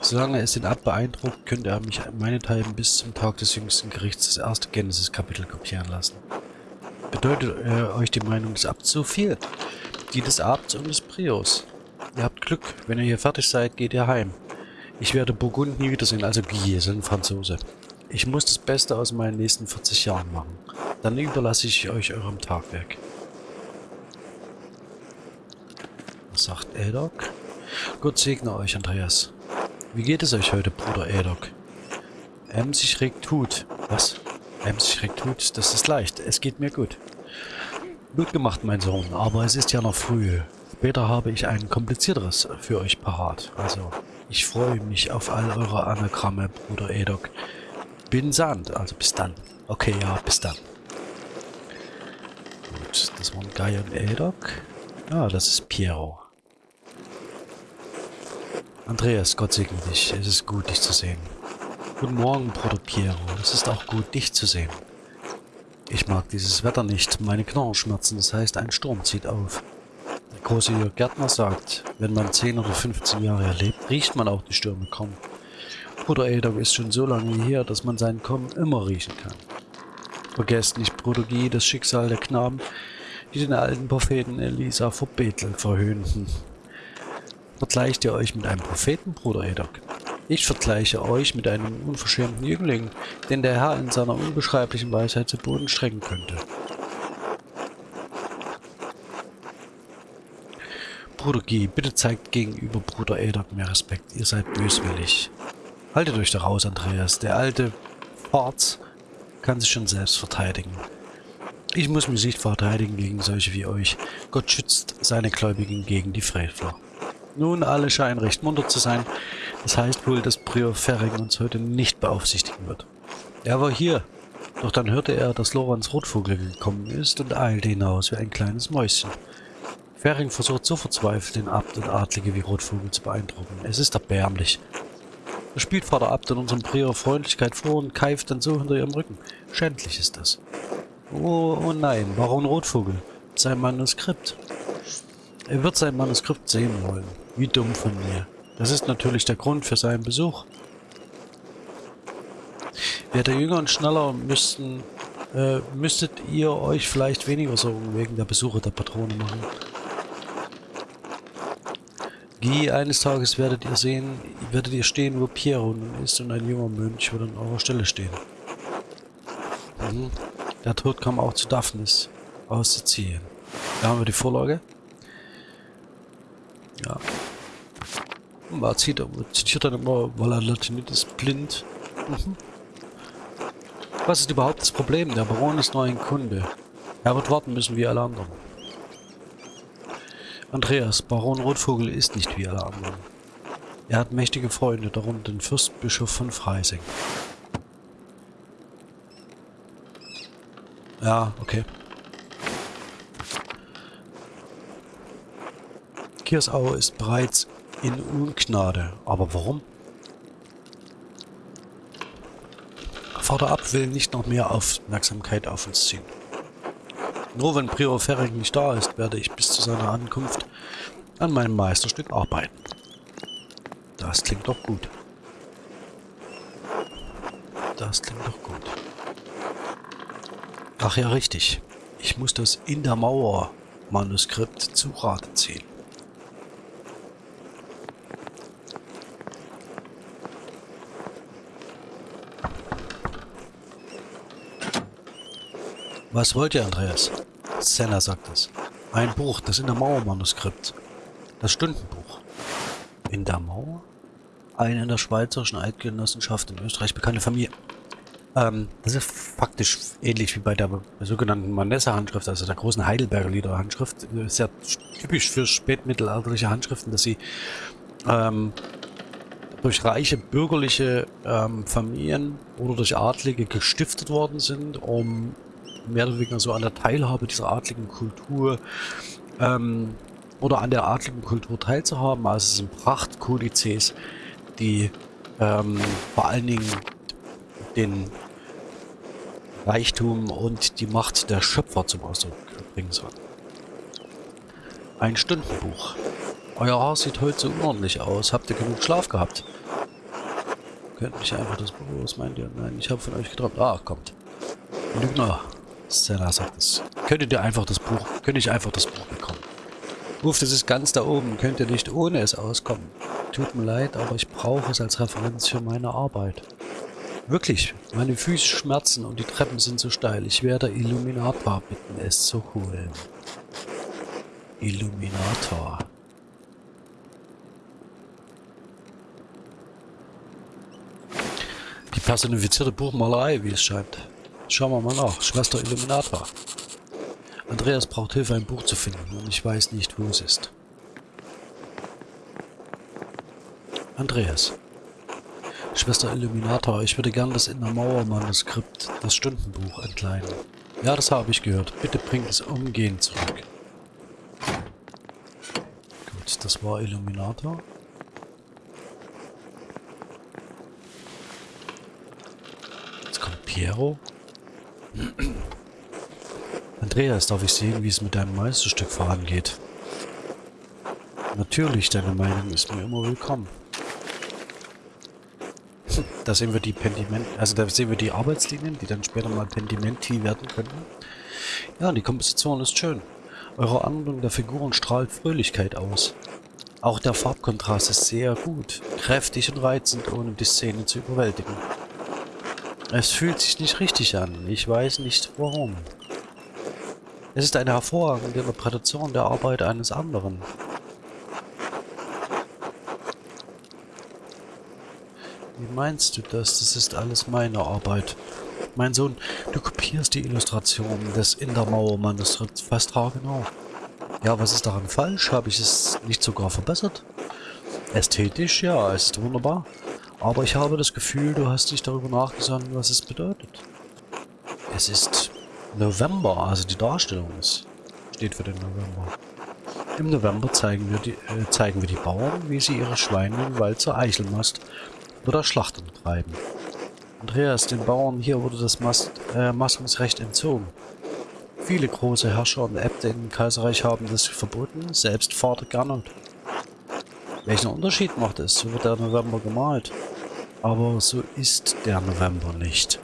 Solange es den Abt beeindruckt, könnte er mich meinethalben bis zum Tag des jüngsten Gerichts das erste Genesis-Kapitel kopieren lassen. Bedeutet äh, euch die Meinung des Abts so viel? Die des Abts und des Prios. Ihr habt Glück. Wenn ihr hier fertig seid, geht ihr heim. Ich werde Burgund nie wiedersehen, also Guy, sind Franzose. Ich muss das Beste aus meinen nächsten 40 Jahren machen. Dann überlasse ich euch eurem Tagwerk. Was sagt Eldok? Gott segne euch, Andreas. Wie geht es euch heute, Bruder Edok? Emsig regt Hut. Was? Emsig regt Hut? Das ist leicht. Es geht mir gut. Gut gemacht, mein Sohn, aber es ist ja noch früh. Später habe ich ein komplizierteres für euch parat. Also, ich freue mich auf all eure Anagramme, Bruder Edok. Bin Sand, also bis dann. Okay, ja, bis dann. Gut, das waren Guy und Edok. Ah, das ist Piero. Andreas, Gott segne dich. Es ist gut, dich zu sehen. Guten Morgen, Bruder Piero. Es ist auch gut, dich zu sehen. Ich mag dieses Wetter nicht. Meine Knochen schmerzen. Das heißt, ein Sturm zieht auf. Große Gärtner sagt, wenn man 10 oder 15 Jahre erlebt, riecht man auch die Stürme kommen. Bruder Edom ist schon so lange her, dass man sein Kommen immer riechen kann. Vergesst nicht, Bruder Guy, das Schicksal der Knaben, die den alten Propheten Elisa vor Bethel verhöhnten. Vergleicht ihr euch mit einem Propheten, Bruder Edok? Ich vergleiche euch mit einem unverschämten Jüngling, den der Herr in seiner unbeschreiblichen Weisheit zu Boden strecken könnte. Bruder Guy, bitte zeigt gegenüber Bruder Edok mehr Respekt. Ihr seid böswillig. Haltet euch da raus, Andreas. Der alte Farz kann sich schon selbst verteidigen. Ich muss mich nicht verteidigen gegen solche wie euch. Gott schützt seine Gläubigen gegen die Frevler. Nun, alle scheinen recht munter zu sein. Das heißt wohl, dass Prior Ferring uns heute nicht beaufsichtigen wird. Er war hier. Doch dann hörte er, dass Lorenz Rotvogel gekommen ist und eilte hinaus wie ein kleines Mäuschen. Fering versucht so verzweifelt, den Abt und Adlige wie Rotvogel zu beeindrucken. Es ist erbärmlich. Er spielt Vater Abt in unserem Prior Freundlichkeit vor und keift dann so hinter ihrem Rücken. Schändlich ist das. Oh, oh nein, Baron Rotvogel. Sein Manuskript. Er wird sein Manuskript sehen wollen. Wie dumm von mir. Das ist natürlich der Grund für seinen Besuch. Wäre jünger und schneller, müssten, äh, müsstet ihr euch vielleicht weniger Sorgen wegen der Besuche der Patrone machen. Guy, eines Tages werdet ihr sehen, werdet ihr stehen, wo Piero nun ist und ein junger Mönch wird an eurer Stelle stehen. Mhm. Der Tod kam auch zu Daphnis aus Sizilien. Da haben wir die Vorlage. Ja. Man zieht, zitiert dann immer, weil er Latinit ist blind. Mhm. Was ist überhaupt das Problem? Der Baron ist nur ein Kunde. Er wird warten müssen wie alle anderen. Andreas, Baron Rotvogel ist nicht wie alle anderen. Er hat mächtige Freunde, darunter den Fürstbischof von Freising. Ja, okay. Kiersau ist bereits in Ungnade. Aber warum? Vater Ab will nicht noch mehr Aufmerksamkeit auf uns ziehen. Nur wenn Prior Ferring nicht da ist, werde ich bis zu seiner Ankunft an meinem Meisterstück arbeiten. Das klingt doch gut. Das klingt doch gut. Ach ja, richtig. Ich muss das In der Mauer Manuskript zu Rate ziehen. Was wollt ihr, Andreas? Senna sagt es. Ein Buch, das in der Mauer-Manuskript. Das Stundenbuch. In der Mauer? Eine in der Schweizerischen Eidgenossenschaft in Österreich bekannte Familie. Ähm, das ist faktisch ähnlich wie bei der sogenannten Manessa-Handschrift, also der großen Heidelberger Lieder-Handschrift. Sehr typisch für spätmittelalterliche Handschriften, dass sie ähm, durch reiche bürgerliche ähm, Familien oder durch Adlige gestiftet worden sind, um mehr oder weniger so an der Teilhabe dieser adligen Kultur ähm, oder an der adligen Kultur teilzuhaben. Also es sind Prachtkodizes, die ähm, vor allen Dingen den Reichtum und die Macht der Schöpfer zum Ausdruck bringen sollen. Ein Stundenbuch. Euer Haar sieht heute so unordentlich aus. Habt ihr genug Schlaf gehabt? Könnt nicht einfach das Buch, was meint ihr? Nein, ich habe von euch geträumt. Ah, kommt. Lügner. Stella sagt es. Könntet ihr einfach das Buch, könnte ich einfach das Buch bekommen. Uff, das ist ganz da oben. Könnt ihr nicht ohne es auskommen. Tut mir leid, aber ich brauche es als Referenz für meine Arbeit. Wirklich, meine Füße schmerzen und die Treppen sind so steil. Ich werde Illuminator bitten, es zu holen. Illuminator. Die personifizierte Buchmalerei, wie es scheint. Schauen wir mal nach. Schwester Illuminator. Andreas braucht Hilfe, ein Buch zu finden und ich weiß nicht, wo es ist. Andreas. Schwester Illuminator, ich würde gern das In der Mauer Manuskript, das Stundenbuch, entleihen. Ja, das habe ich gehört. Bitte bringt es umgehend zurück. Gut, das war Illuminator. Jetzt kommt Piero. Andreas, darf ich sehen, wie es mit deinem Meisterstück vorangeht? Natürlich, deine Meinung ist mir immer willkommen. Da sehen wir die Pentiment, also da sehen wir die Arbeitslinien, die dann später mal Pentimenti werden könnten. Ja, die Komposition ist schön. Eure Anwendung der Figuren strahlt Fröhlichkeit aus. Auch der Farbkontrast ist sehr gut, kräftig und reizend, ohne die Szene zu überwältigen. Es fühlt sich nicht richtig an. Ich weiß nicht warum. Es ist eine hervorragende Interpretation der Arbeit eines anderen. Wie meinst du das? Das ist alles meine Arbeit. Mein Sohn, du kopierst die Illustration des In der Mauer Manuskripts fast haargenau. Ja, was ist daran falsch? Habe ich es nicht sogar verbessert? Ästhetisch, ja, es ist wunderbar. Aber ich habe das Gefühl, du hast dich darüber nachgesandt, was es bedeutet. Es ist November, also die Darstellung ist, steht für den November. Im November zeigen wir, die, äh, zeigen wir die Bauern, wie sie ihre Schweine im Wald zur Eichelmast oder Schlachtung treiben. Andreas, den Bauern hier wurde das Mast, äh, Mastungsrecht entzogen. Viele große Herrscher und Äbte im Kaiserreich haben das verboten, selbst Vater Gernot. Welchen Unterschied macht es? So wird der November gemalt. Aber so ist der November nicht.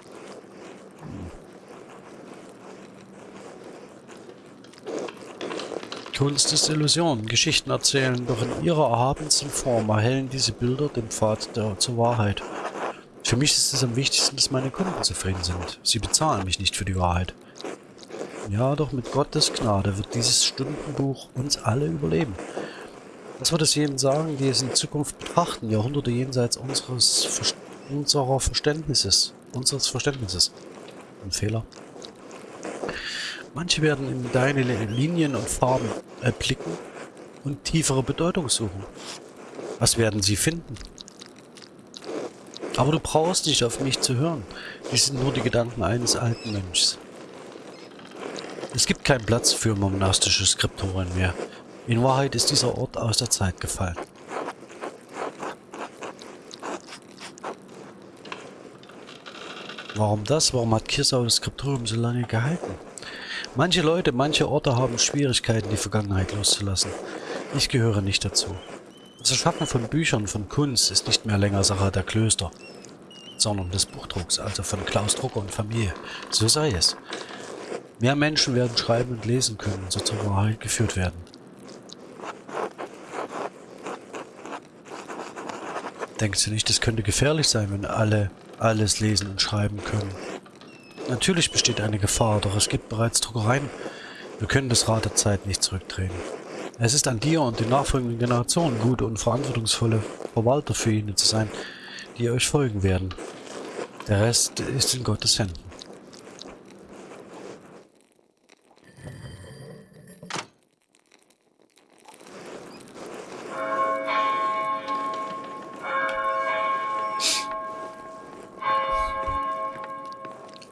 Kunst ist Illusion. Geschichten erzählen, doch in ihrer erhabensten Form erhellen diese Bilder den Pfad der, zur Wahrheit. Für mich ist es am wichtigsten, dass meine Kunden zufrieden sind. Sie bezahlen mich nicht für die Wahrheit. Ja, doch mit Gottes Gnade wird dieses Stundenbuch uns alle überleben. Was wird es jenen sagen, die es in Zukunft betrachten, Jahrhunderte jenseits unseres unserer Verständnisses, unseres Verständnisses? Ein Fehler. Manche werden in deine Linien und Farben erblicken und tiefere Bedeutung suchen. Was werden sie finden? Aber du brauchst nicht auf mich zu hören. Dies sind nur die Gedanken eines alten Mönchs. Es gibt keinen Platz für monastische Skriptoren mehr. In Wahrheit ist dieser Ort aus der Zeit gefallen. Warum das? Warum hat Kirsau das Skriptorium so lange gehalten? Manche Leute, manche Orte haben Schwierigkeiten, die Vergangenheit loszulassen. Ich gehöre nicht dazu. Das Erschaffen von Büchern, von Kunst ist nicht mehr länger Sache der Klöster, sondern des Buchdrucks, also von Klaus Drucker und Familie. So sei es. Mehr Menschen werden schreiben und lesen können so zur Wahrheit geführt werden. Denkst du nicht, es könnte gefährlich sein, wenn alle alles lesen und schreiben können? Natürlich besteht eine Gefahr, doch es gibt bereits Druckereien. Wir können das Rad der Zeit nicht zurückdrehen. Es ist an dir und den nachfolgenden Generationen, gute und verantwortungsvolle Verwalter für ihn zu sein, die euch folgen werden. Der Rest ist in Gottes Händen.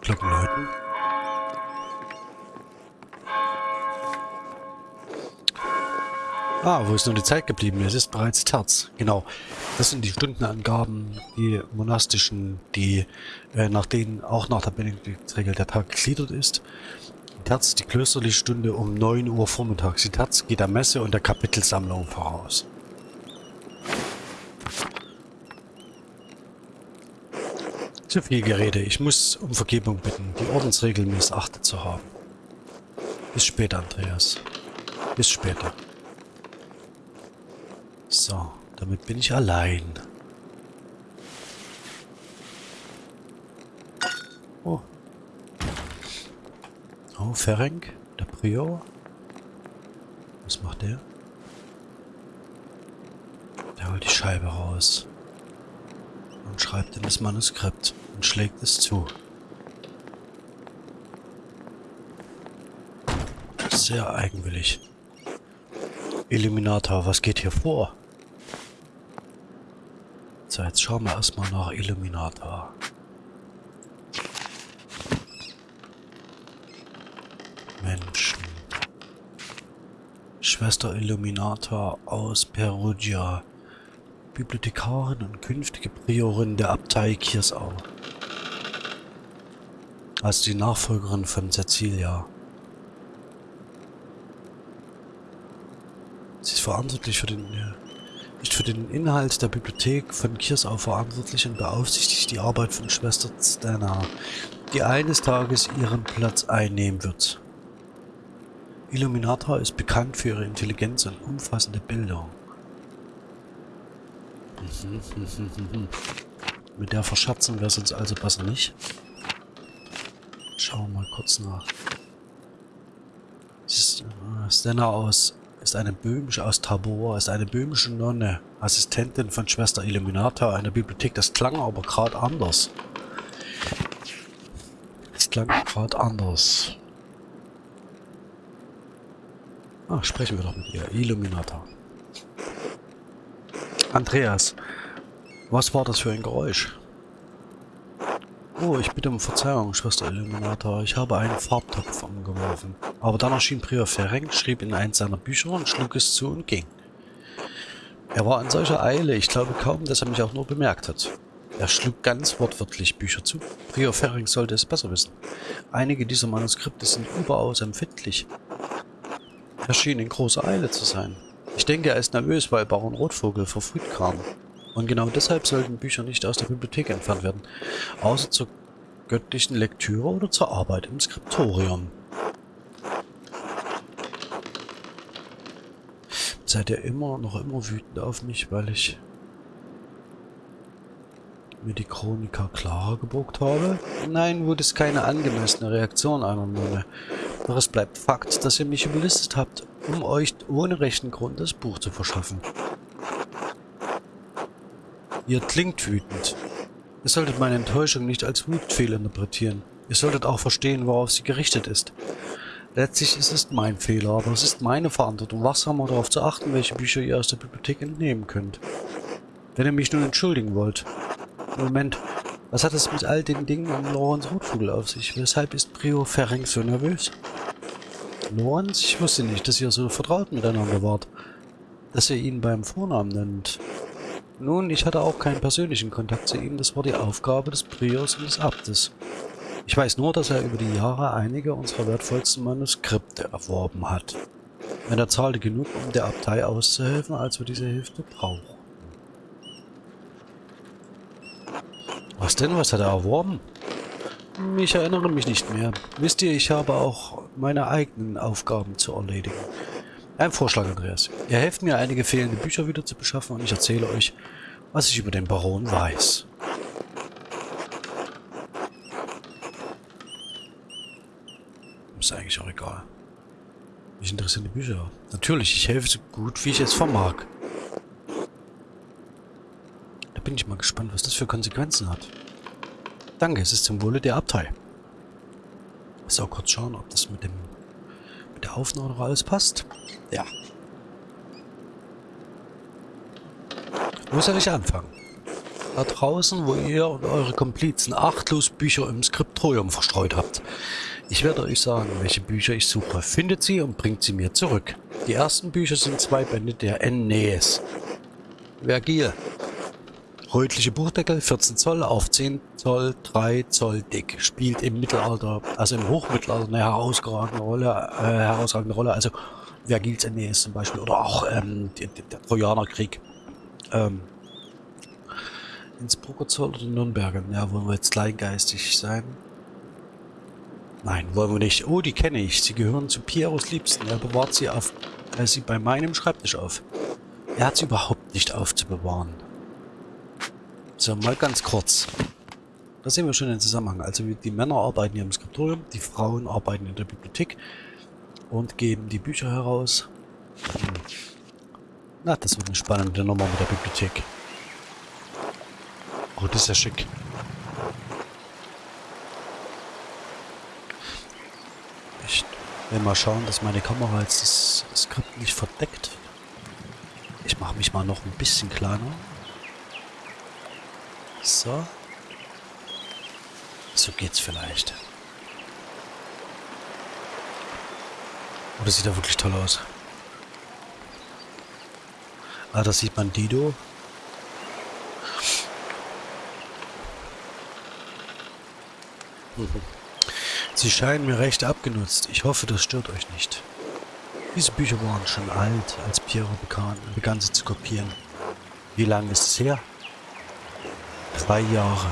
Glocken läuten. Ah, wo ist nun die Zeit geblieben? Es ist bereits Terz. Genau. Das sind die Stundenangaben, die monastischen, die äh, nach denen auch nach der Benediktsregel der Tag gegliedert ist. Terz die klösterliche Stunde um 9 Uhr vormittags. Die Terz geht der Messe und der Kapitelsammlung voraus. Zu viel Gerede. Ich muss um Vergebung bitten, die Ordensregel missachtet zu haben. Bis später, Andreas. Bis später. So, damit bin ich allein. Oh. Oh, Ferenc, der Prior. Was macht der? Der holt die Scheibe raus und schreibt in das Manuskript und schlägt es zu. Sehr eigenwillig. Illuminator, was geht hier vor? So, jetzt schauen wir erstmal nach Illuminator. Menschen. Schwester Illuminator aus Perugia. Bibliothekarin und künftige Priorin der Abtei Kirsau. Als die Nachfolgerin von Cecilia. Sie ist verantwortlich für den, nicht für den Inhalt der Bibliothek von Kirsau verantwortlich und beaufsichtigt die Arbeit von Schwester Stana, die eines Tages ihren Platz einnehmen wird. Illuminator ist bekannt für ihre Intelligenz und umfassende Bildung. Mit der verschatzen wir es uns also besser nicht. Schauen wir mal kurz nach. Stena äh, aus ist eine böhmische aus Tabor, ist eine böhmische Nonne, Assistentin von Schwester Illuminata einer Bibliothek. Das klang aber gerade anders. Das klang gerade anders. Ah, sprechen wir doch mit ihr. Illuminata. Andreas, was war das für ein Geräusch? Oh, ich bitte um Verzeihung, Schwester Illuminator. Ich habe einen Farbtopf umgeworfen. Aber dann erschien Prior Ferenc, schrieb in eins seiner Bücher und schlug es zu und ging. Er war in solcher Eile, ich glaube kaum, dass er mich auch nur bemerkt hat. Er schlug ganz wortwörtlich Bücher zu. Prior Ferenc sollte es besser wissen. Einige dieser Manuskripte sind überaus empfindlich. Er schien in großer Eile zu sein. Ich denke, er ist nervös, weil Baron Rotvogel verfrüht kam. Und genau deshalb sollten Bücher nicht aus der Bibliothek entfernt werden, außer zur göttlichen Lektüre oder zur Arbeit im Skriptorium. Seid ihr immer, noch immer wütend auf mich, weil ich mir die Chroniker Clara gebucht habe? Nein, wurde es keine angemessene Reaktion einer Nonne. Doch es bleibt Fakt, dass ihr mich überlistet habt, um euch ohne rechten Grund das Buch zu verschaffen. Ihr klingt wütend. Ihr solltet meine Enttäuschung nicht als Wut fehlinterpretieren. Ihr solltet auch verstehen, worauf sie gerichtet ist. Letztlich ist es mein Fehler, aber es ist meine Verantwortung, wachsamer darauf zu achten, welche Bücher ihr aus der Bibliothek entnehmen könnt. Wenn ihr mich nun entschuldigen wollt. Moment, was hat es mit all den Dingen um Lorenz Rotvogel auf sich? Weshalb ist Prio Ferenc so nervös? Lorenz, ich wusste nicht, dass ihr so vertraut miteinander wart. Dass ihr ihn beim Vornamen nennt. Nun, ich hatte auch keinen persönlichen Kontakt zu ihm, das war die Aufgabe des Priors und des Abtes. Ich weiß nur, dass er über die Jahre einige unserer wertvollsten Manuskripte erworben hat. Und er zahlte genug, um der Abtei auszuhelfen, als wir diese Hilfe brauchen. Was denn? Was hat er erworben? Ich erinnere mich nicht mehr. Wisst ihr, ich habe auch meine eigenen Aufgaben zu erledigen. Ein Vorschlag, Andreas. Ihr helft mir, einige fehlende Bücher wieder zu beschaffen und ich erzähle euch, was ich über den Baron weiß. Ist eigentlich auch egal. Mich interessieren die Bücher. Natürlich, ich helfe so gut, wie ich es vermag. Da bin ich mal gespannt, was das für Konsequenzen hat. Danke, es ist zum Wohle der Abtei. So, kurz schauen, ob das mit dem der Aufnahme noch alles passt. Ja. Wo soll ich anfangen? Da draußen, wo ihr und eure Komplizen achtlos Bücher im Skriptorium verstreut habt. Ich werde euch sagen, welche Bücher ich suche. Findet sie und bringt sie mir zurück. Die ersten Bücher sind zwei Bände der Aeneas. Vergil. Rötliche Buchdeckel, 14 Zoll auf 10 Zoll, 3 Zoll dick. Spielt im Mittelalter, also im Hochmittelalter eine herausragende Rolle, äh, herausragende Rolle. Also Vergils Aeneas zum Beispiel oder auch ähm, der, der Trojanerkrieg. Ähm, Innsbrucker Zoll oder Nürnberger? Ja, wollen wir jetzt kleingeistig sein? Nein, wollen wir nicht. Oh, die kenne ich. Sie gehören zu Pieros Liebsten. Er bewahrt sie auf, äh, sie bei meinem Schreibtisch auf. Er hat sie überhaupt nicht aufzubewahren. So, mal ganz kurz. Da sehen wir schon den Zusammenhang. Also die Männer arbeiten hier im Skriptorium, die Frauen arbeiten in der Bibliothek und geben die Bücher heraus. Hm. Na, das wird eine spannende Nummer mit der Bibliothek. Oh, das ist ja schick. Ich will mal schauen, dass meine Kamera jetzt das Skript nicht verdeckt. Ich mache mich mal noch ein bisschen kleiner. So. So geht's vielleicht. Oh, sieht ja wirklich toll aus. Ah, da sieht man Dido. Sie scheinen mir recht abgenutzt. Ich hoffe, das stört euch nicht. Diese Bücher waren schon alt, als Piero begann sie zu kopieren. Wie lange ist es her? Drei Jahre.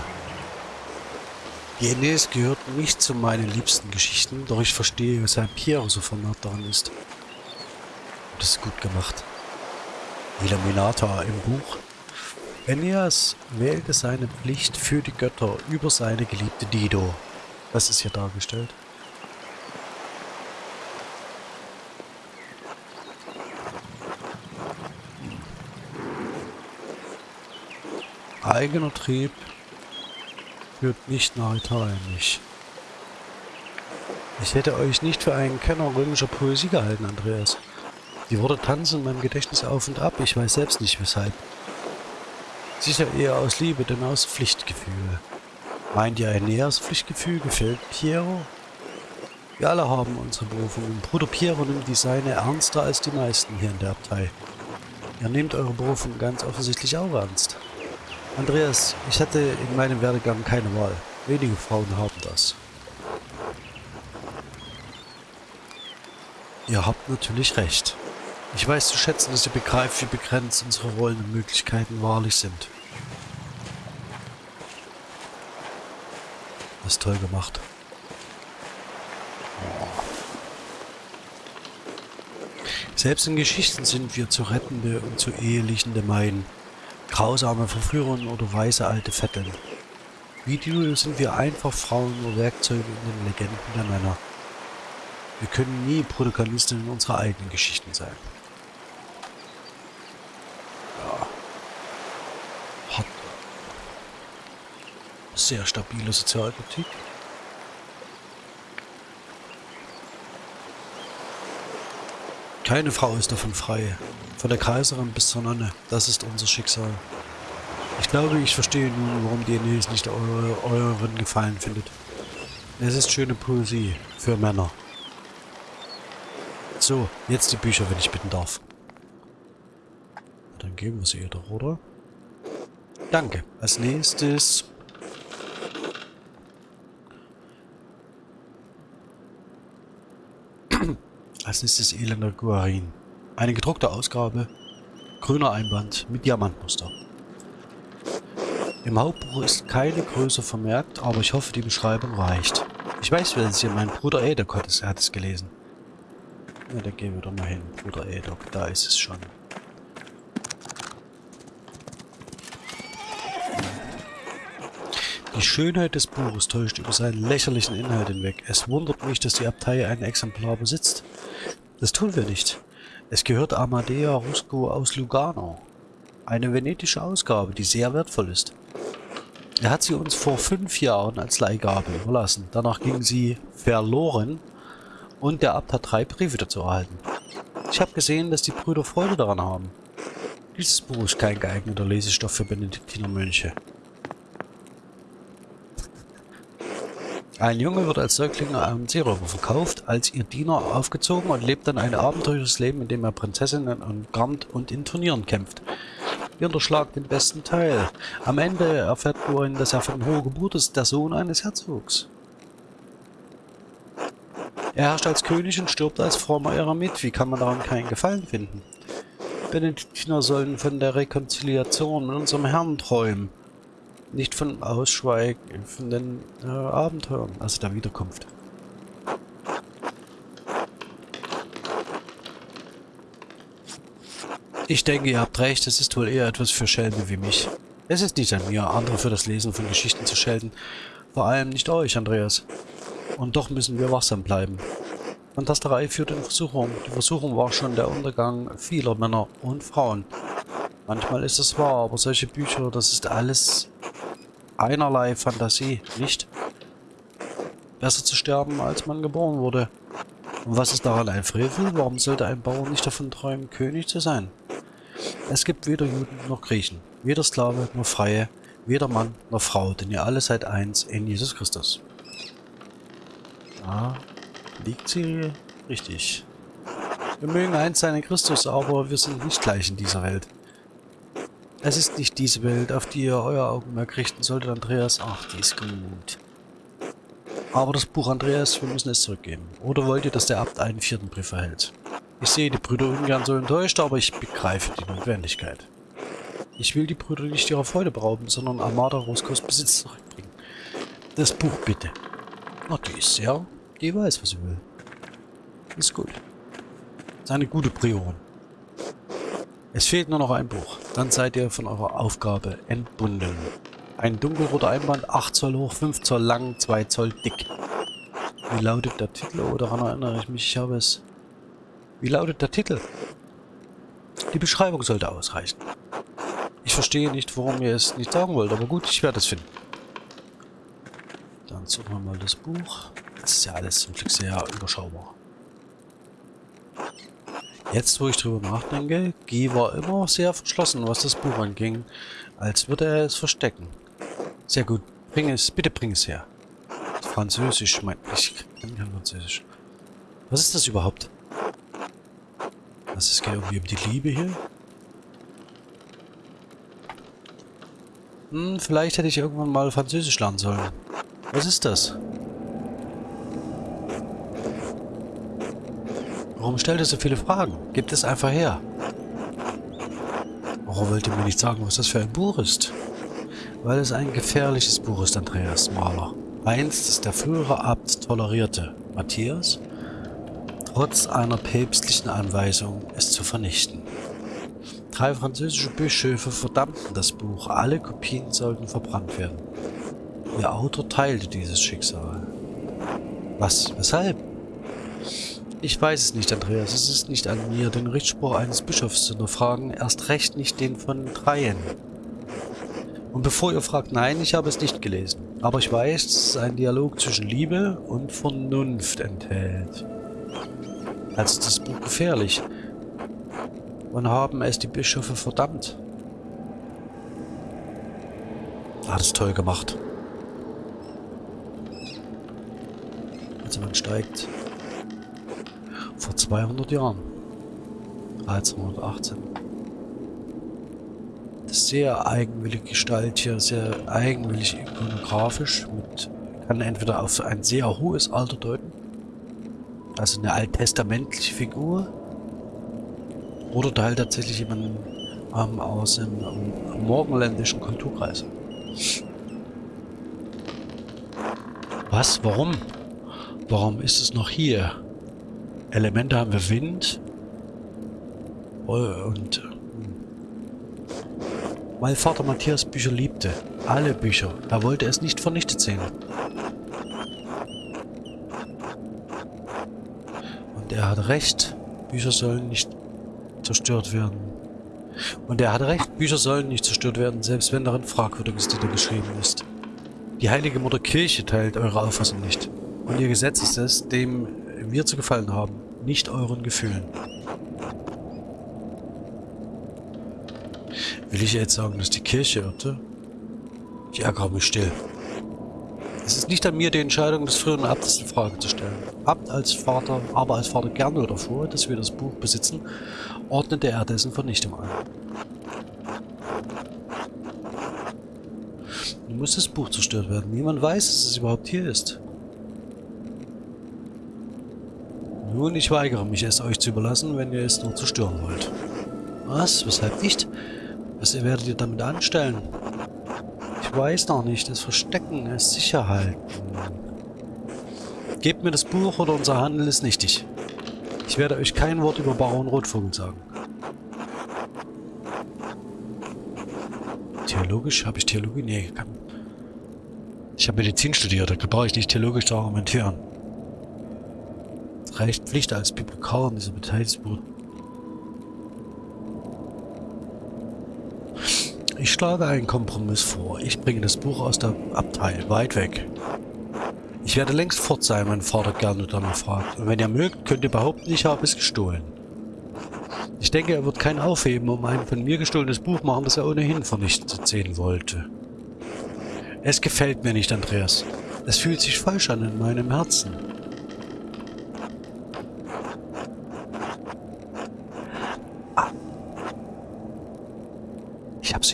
Aeneas gehört nicht zu meinen liebsten Geschichten, doch ich verstehe, weshalb Piero so vernarrt daran ist. Das ist gut gemacht. Illuminator im Buch. Aeneas wählte seine Pflicht für die Götter über seine geliebte Dido. Das ist hier dargestellt. Eigener Trieb führt nicht nach Italien nicht. Ich hätte euch nicht für einen Kenner römischer Poesie gehalten, Andreas. Die Worte tanzen in meinem Gedächtnis auf und ab, ich weiß selbst nicht weshalb. Sicher eher aus Liebe, denn aus Pflichtgefühl. Meint ihr ein näheres Pflichtgefühl gefällt Piero? Wir alle haben unsere Berufung und Bruder Piero nimmt die seine ernster als die meisten hier in der Abtei. Ihr nehmt eure Berufung ganz offensichtlich auch ernst. Andreas, ich hatte in meinem Werdegang keine Wahl. Wenige Frauen haben das. Ihr habt natürlich recht. Ich weiß zu schätzen, dass ihr begreift, wie begrenzt unsere Rollen und Möglichkeiten wahrlich sind. Das ist toll gemacht. Selbst in Geschichten sind wir zu rettende und zu ehelichende Meien, grausame Verführerinnen oder weise alte Vetteln. Wie du sind wir einfach Frauen nur Werkzeuge in den Legenden der Männer. Wir können nie Protagonisten in unserer eigenen Geschichten sein. Ja. Hat sehr stabile Sozialkritik. Keine Frau ist davon frei. Von der Kaiserin bis zur Nonne. Das ist unser Schicksal. Ich glaube, ich verstehe nun, warum die Aeneis nicht eure, euren Gefallen findet. Es ist schöne Poesie für Männer. So, jetzt die Bücher, wenn ich bitten darf. Dann geben wir sie ihr doch, oder? Danke. Als nächstes... Als nächstes Elender Guarin. Eine gedruckte Ausgabe. Grüner Einband mit Diamantmuster. Im Hauptbuch ist keine Größe vermerkt, aber ich hoffe, die Beschreibung reicht. Ich weiß, wer es hier mein Bruder Edekott ist. Er hat es gelesen. Ja, da gehen wir doch mal hin. Bruder Edok, da ist es schon. Die Schönheit des Buches täuscht über seinen lächerlichen Inhalt hinweg. Es wundert mich, dass die Abtei ein Exemplar besitzt. Das tun wir nicht. Es gehört Amadea Rusco aus Lugano. Eine venetische Ausgabe, die sehr wertvoll ist. Er hat sie uns vor fünf Jahren als Leihgabe überlassen. Danach ging sie verloren und der Abt hat drei Briefe dazu erhalten. Ich habe gesehen, dass die Brüder Freude daran haben. Dieses Buch ist kein geeigneter Lesestoff für Benediktinermönche. Ein Junge wird als Säugling einem Seeräuber verkauft, als ihr Diener aufgezogen und lebt dann ein abenteuerliches Leben, in dem er Prinzessinnen umgarnt und in Turnieren kämpft. Ihr unterschlagt den besten Teil. Am Ende erfährt Borin, dass er von hoher Geburt ist, der Sohn eines Herzogs. Er herrscht als König und stirbt als frommer Eremit. Wie kann man daran keinen Gefallen finden? Benediktiner sollen von der Rekonziliation mit unserem Herrn träumen. Nicht von Ausschweigen, von den äh, Abenteuern, also der Wiederkunft. Ich denke, ihr habt recht, es ist wohl eher etwas für Schelme wie mich. Es ist nicht an mir, andere für das Lesen von Geschichten zu schelten. Vor allem nicht euch, Andreas. Und doch müssen wir wachsam bleiben. Fantasterei führt in Versuchung. Die Versuchung war schon der Untergang vieler Männer und Frauen. Manchmal ist es wahr, aber solche Bücher, das ist alles einerlei Fantasie, nicht? Besser zu sterben, als man geboren wurde. Und was ist daran ein Frevel? Warum sollte ein Bauer nicht davon träumen, König zu sein? Es gibt weder Juden noch Griechen, weder Sklave noch Freie, weder Mann noch Frau, denn ihr alle seid eins in Jesus Christus. Da liegt sie richtig. Wir mögen eins sein in Christus, aber wir sind nicht gleich in dieser Welt. Es ist nicht diese Welt, auf die ihr euer Augenmerk richten solltet, Andreas. Ach, die ist gut. Aber das Buch Andreas, wir müssen es zurückgeben. Oder wollt ihr, dass der Abt einen vierten Brief erhält? Ich sehe die Brüder ungern so enttäuscht, aber ich begreife die Notwendigkeit. Ich will die Brüder nicht ihrer Freude berauben, sondern Armada Roskos Besitz zurückbringen. Das Buch bitte. Na, die ist sehr... Die weiß, was sie will. Ist gut. Ist eine gute Priorin. Es fehlt nur noch ein Buch. Dann seid ihr von eurer Aufgabe entbunden. Ein dunkelroter Einband, 8 Zoll hoch, 5 Zoll lang, 2 Zoll dick. Wie lautet der Titel? Oh, daran erinnere ich mich, ich habe es wie lautet der Titel? Die Beschreibung sollte ausreichen. Ich verstehe nicht, warum ihr es nicht sagen wollt, aber gut, ich werde es finden. Dann suchen wir mal das Buch. Das ist ja alles zum Glück sehr überschaubar. Jetzt, wo ich drüber nachdenke, Guy war immer sehr verschlossen, was das Buch anging, als würde er es verstecken. Sehr gut. Bring es, bitte bring es her. Französisch, mein, ich kann kein Französisch. Was ist das überhaupt? Was ist irgendwie um die Liebe hier? Hm, vielleicht hätte ich irgendwann mal Französisch lernen sollen. Was ist das? Warum stellt er so viele Fragen? Gibt es einfach her. Warum wollt ihr mir nicht sagen, was das für ein Buch ist? Weil es ein gefährliches Buch ist, Andreas Mahler. Eins, das der frühere Abt tolerierte, Matthias, trotz einer päpstlichen Anweisung, es zu vernichten. Drei französische Bischöfe verdammten das Buch, alle Kopien sollten verbrannt werden. Ihr Autor teilte dieses Schicksal. Was? Weshalb? Ich weiß es nicht, Andreas. Es ist nicht an mir, den Richtspruch eines Bischofs zu hinterfragen, erst recht nicht den von dreien. Und bevor ihr fragt, nein, ich habe es nicht gelesen. Aber ich weiß, dass es einen Dialog zwischen Liebe und Vernunft enthält. Also ist das Buch gefährlich. Und haben es die Bischöfe verdammt. Hat es toll gemacht. Also man steigt vor 200 Jahren. 1318 sehr eigenwillige Gestalt hier, sehr eigenwillig ikonografisch. Mit, kann entweder auf ein sehr hohes Alter deuten, also eine alttestamentliche Figur, oder halt tatsächlich jemand ähm, aus dem ähm, morgenländischen Kulturkreis. Was? Warum? Warum ist es noch hier? Elemente haben wir Wind und weil Vater Matthias Bücher liebte. Alle Bücher. Er wollte es nicht vernichtet sehen. Und er hat recht. Bücher sollen nicht zerstört werden. Und er hat recht, Bücher sollen nicht zerstört werden, selbst wenn darin Fragwürdiges geschrieben ist. Die heilige Mutter Kirche teilt eure Auffassung nicht. Und ihr Gesetz ist es, dem wir zu gefallen haben, nicht euren Gefühlen. Will ich jetzt sagen, dass die Kirche irrte? Ich ärgere mich still. Es ist nicht an mir, die Entscheidung des früheren Abtes in Frage zu stellen. Abt als Vater, aber als Vater gerne davor, dass wir das Buch besitzen, ordnete er dessen Vernichtung an. Nun muss das Buch zerstört werden. Niemand weiß, dass es überhaupt hier ist. Nun, ich weigere mich, es euch zu überlassen, wenn ihr es nur zerstören wollt. Was? Weshalb nicht? Was werdet ihr damit anstellen? Ich weiß noch nicht. Es verstecken, es sicher halten. Gebt mir das Buch oder unser Handel ist nichtig. Ich werde euch kein Wort über Baron Rotvogel sagen. Theologisch? Habe ich Theologie? Nee, kann. Ich habe Medizin studiert, da brauche ich nicht theologisch zu argumentieren. Reicht Pflicht als Bibliothekar in dieser Beteiligungsbuch Ich schlage einen Kompromiss vor. Ich bringe das Buch aus der Abtei, weit weg. Ich werde längst fort sein, mein Vater gerne danach fragt. Und wenn ihr mögt, könnt ihr behaupten, ich habe es gestohlen. Ich denke, er wird kein Aufheben um ein von mir gestohlenes Buch machen, das er ohnehin vernichtet sehen wollte. Es gefällt mir nicht, Andreas. Es fühlt sich falsch an in meinem Herzen.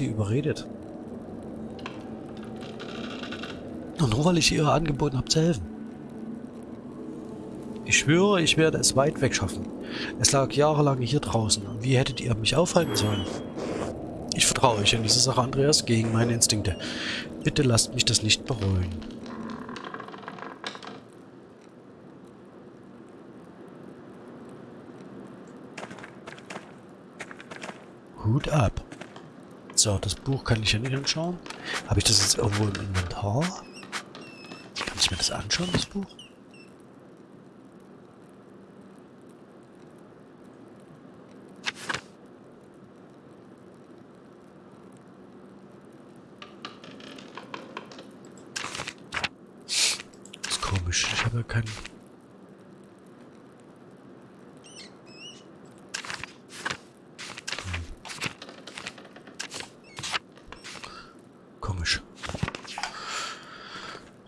Sie überredet. Und nur weil ich ihr angeboten habe zu helfen. Ich schwöre, ich werde es weit weg schaffen. Es lag jahrelang hier draußen. Wie hättet ihr mich aufhalten sollen? Ich vertraue euch in diese Sache, Andreas, gegen meine Instinkte. Bitte lasst mich das nicht bereuen. Hut ab. So, das Buch kann ich ja nicht anschauen. Habe ich das jetzt irgendwo im Inventar? Kann ich mir das anschauen, das Buch? Das ist komisch. Ich habe ja keinen...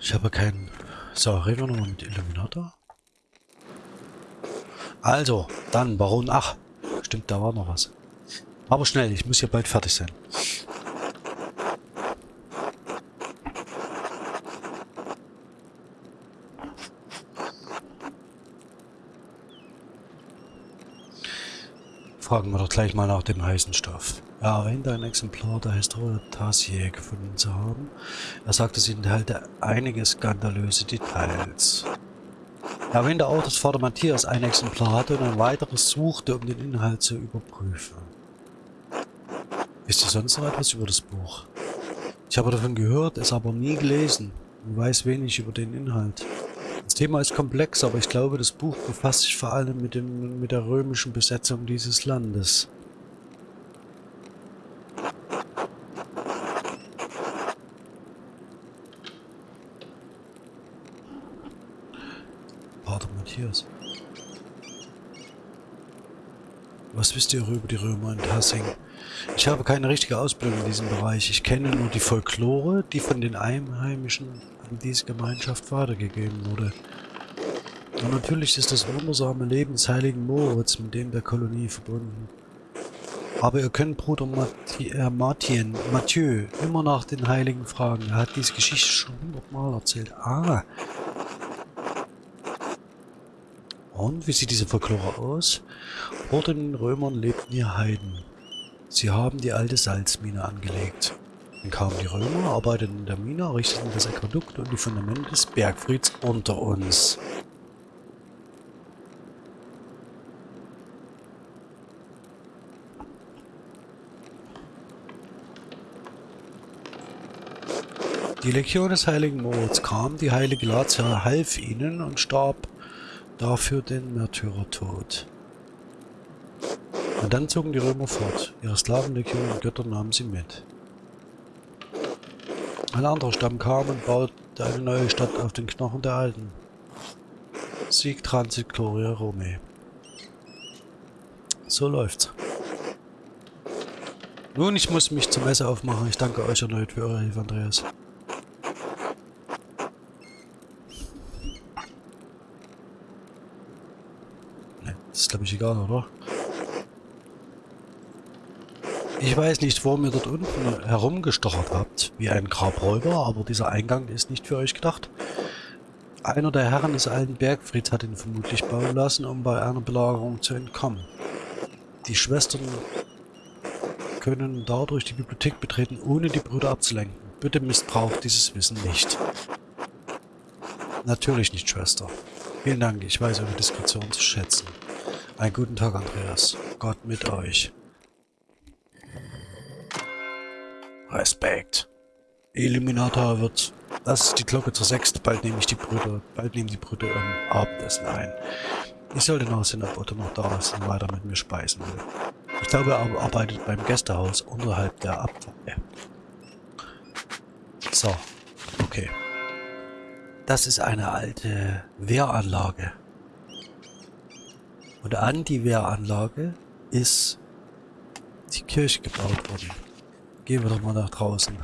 Ich habe keinen... So, reden wir nochmal mit Illuminator. Also, dann Baron... Ach, stimmt, da war noch was. Aber schnell, ich muss hier bald fertig sein. Fragen wir doch gleich mal nach dem heißen Stoff. Ja, hinter ein Exemplar der Tassier gefunden zu haben. Er sagt, es enthält einige skandalöse Details. Er erwähnte auch, dass Vater Matthias ein Exemplar hatte und ein weiteres suchte, um den Inhalt zu überprüfen. Wisst ihr sonst noch etwas über das Buch? Ich habe davon gehört, es aber nie gelesen und weiß wenig über den Inhalt. Das Thema ist komplex, aber ich glaube, das Buch befasst sich vor allem mit, dem, mit der römischen Besetzung dieses Landes. Pater Matthias. Was wisst ihr über die Römer in Tassing? Ich habe keine richtige Ausbildung in diesem Bereich. Ich kenne nur die Folklore, die von den Einheimischen an diese Gemeinschaft weitergegeben wurde. Und natürlich ist das wundersame Leben des heiligen Moritz mit dem der Kolonie verbunden. Aber ihr könnt Bruder Mathi äh, Martin, Mathieu, immer nach den Heiligen fragen. Er hat diese Geschichte schon hundertmal erzählt. Ah. Und wie sieht diese Folklore aus? Vor den Römern lebten hier Heiden. Sie haben die alte Salzmine angelegt. Dann kamen die Römer, arbeiteten in der Mine, errichteten das Aquädukt und die Fundamente des Bergfrieds unter uns. Die Legion des heiligen Moritz kam, die heilige Lazia half ihnen und starb dafür den Märtyrertod. Und dann zogen die Römer fort. Ihre Sklavenlegion und Götter nahmen sie mit. Ein anderer Stamm kam und baute eine neue Stadt auf den Knochen der Alten. Sieg Transit Gloria Rome. So läuft's. Nun, ich muss mich zum Messe aufmachen. Ich danke euch erneut für eure Hilfe, Andreas. Ne, das ist glaube ich egal, oder? Ich weiß nicht, warum ihr dort unten herumgestochert habt, wie ein Grabräuber, aber dieser Eingang ist nicht für euch gedacht. Einer der Herren des alten Bergfrieds hat ihn vermutlich bauen lassen, um bei einer Belagerung zu entkommen. Die Schwestern können dadurch die Bibliothek betreten, ohne die Brüder abzulenken. Bitte missbraucht dieses Wissen nicht. Natürlich nicht, Schwester. Vielen Dank, ich weiß eure Diskretion zu schätzen. Einen guten Tag, Andreas. Gott mit euch. Respekt. Illuminator wird... Das ist die Glocke zur Sechste. Bald nehme ich die Brüder... Bald nehmen die Brüder ähm, Abendessen ein. Ich sollte nachsehen, ob Otto noch da ist und weiter mit mir speisen will. Ich glaube, er arbeitet beim Gästehaus unterhalb der Abfahrt. So. Okay. Das ist eine alte Wehranlage. Und an die Wehranlage ist die Kirche gebaut worden. Gehen wir doch mal nach draußen.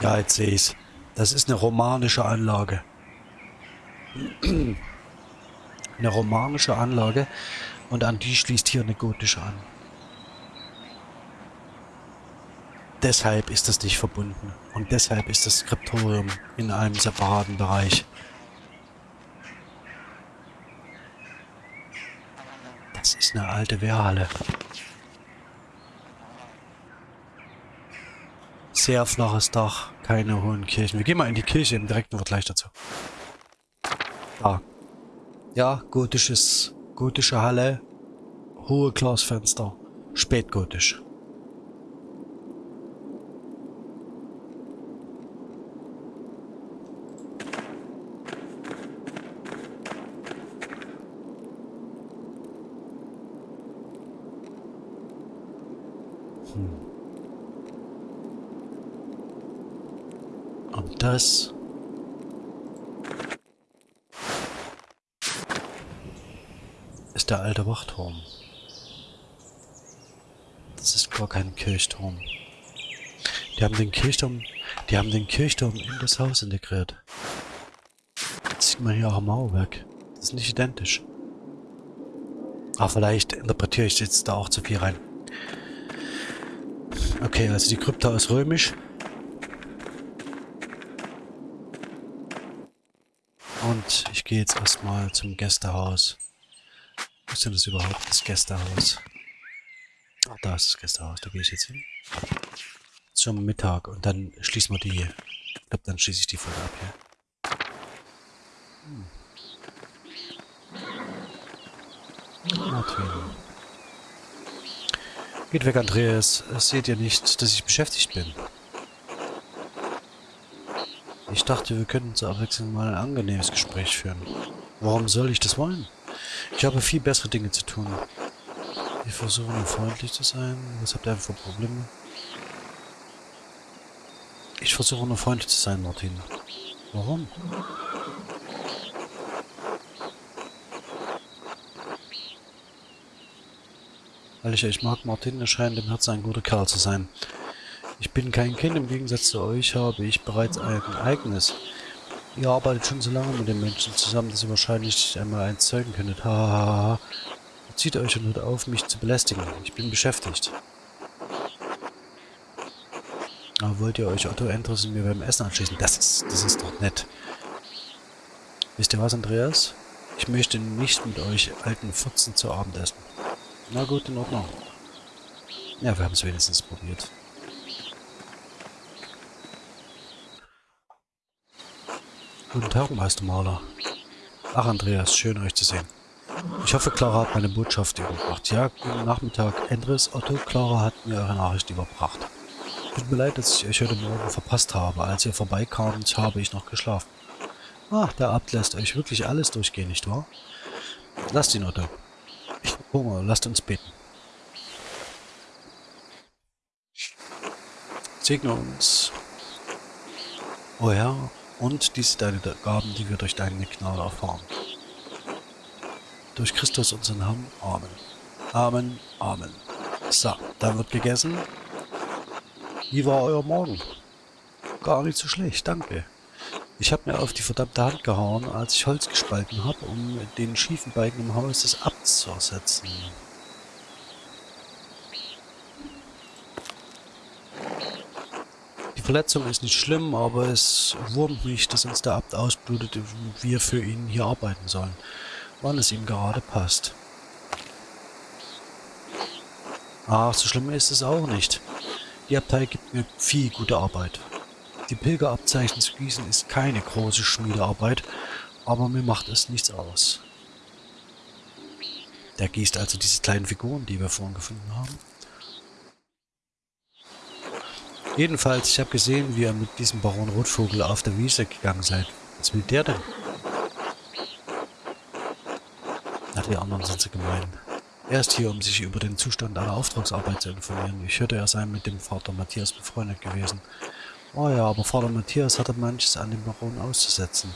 Ja, jetzt sehe ich's. Das ist eine romanische Anlage. eine romanische Anlage und an die schließt hier eine gotische an. Deshalb ist das nicht verbunden und deshalb ist das Skriptorium in einem separaten Bereich. Das ist eine alte Wehrhalle. Sehr flaches Dach, keine hohen Kirchen. Wir gehen mal in die Kirche im direkten Vergleich dazu. Da. Ja, gotisches, gotische Halle, hohe Glasfenster, spätgotisch. Das? Ist der alte Wachturm. Das ist gar kein Kirchturm. Die haben den Kirchturm, die haben den Kirchturm in das Haus integriert. Das sieht man hier auch am Mauerwerk. Das ist nicht identisch. Aber vielleicht interpretiere ich jetzt da auch zu viel rein. Okay, also die Krypta ist römisch. Und ich gehe jetzt erstmal zum Gästehaus. Wo ist denn das überhaupt, das Gästehaus? Ach, da ist das Gästehaus, da gehe ich jetzt hin. Zum Mittag und dann schließen wir die. Ich glaube, dann schließe ich die Folge ab hier. Hm. Martin. Geht weg, Andreas. Seht ihr nicht, dass ich beschäftigt bin? Ich dachte, wir könnten zur Abwechslung mal ein angenehmes Gespräch führen. Warum soll ich das wollen? Ich habe viel bessere Dinge zu tun. Wir versuchen nur freundlich zu sein. Was habt ihr für Probleme? Ich versuche nur freundlich zu sein, Martin. Warum? Weil ich euch mag, Martin, er scheint im Herzen ein guter Kerl zu sein. Ich bin kein Kind, im Gegensatz zu euch habe ich bereits ein eigenes. Ihr arbeitet schon so lange mit den Menschen zusammen, dass ihr wahrscheinlich einmal eins zeugen könntet. Hahaha. Zieht euch und hört auf, mich zu belästigen. Ich bin beschäftigt. Aber wollt ihr euch Otto Endres und mir beim Essen anschließen? Das ist, das ist doch nett. Wisst ihr was, Andreas? Ich möchte nicht mit euch alten Furzen zu Abend essen. Na gut, in Ordnung. Ja, wir haben es wenigstens probiert. Guten Tag, Meistermaler. Ach, Andreas, schön euch zu sehen. Ich hoffe, Clara hat meine Botschaft überbracht. Ja, guten Nachmittag. Andres, Otto, Clara hat mir eure Nachricht überbracht. Tut mir leid, dass ich euch heute Morgen verpasst habe. Als ihr vorbeikamt, habe ich noch geschlafen. Ah, der Abt lässt euch wirklich alles durchgehen, nicht wahr? Lasst ihn, Otto. Ich habe Hunger, lasst uns beten. Segne uns. O Herr, und dies deine Gaben, die wir durch deine Gnade erfahren. Durch Christus unseren Herrn. Amen. Amen. Amen. So, dann wird gegessen. Wie war euer Morgen? Gar nicht so schlecht, danke. Ich habe mir auf die verdammte Hand gehauen, als ich Holz gespalten habe, um den schiefen Balken im Haus des Abts zu ersetzen. Die Verletzung ist nicht schlimm, aber es wurmt mich, dass uns der Abt ausblutet und wir für ihn hier arbeiten sollen, wann es ihm gerade passt. Ach, so schlimm ist es auch nicht. Die Abtei gibt mir viel gute Arbeit. Die Pilgerabzeichen zu gießen ist keine große Schmiedearbeit, aber mir macht es nichts aus. Der gießt also diese kleinen Figuren, die wir vorhin gefunden haben. Jedenfalls, ich habe gesehen, wie ihr mit diesem Baron Rotvogel auf der Wiese gegangen seid. Was will der denn? Na, die anderen sind so gemein. Er ist hier, um sich über den Zustand einer Auftragsarbeit zu informieren. Ich hörte, er sei mit dem Vater Matthias befreundet gewesen. Oh ja, aber Vater Matthias hatte manches an dem Baron auszusetzen.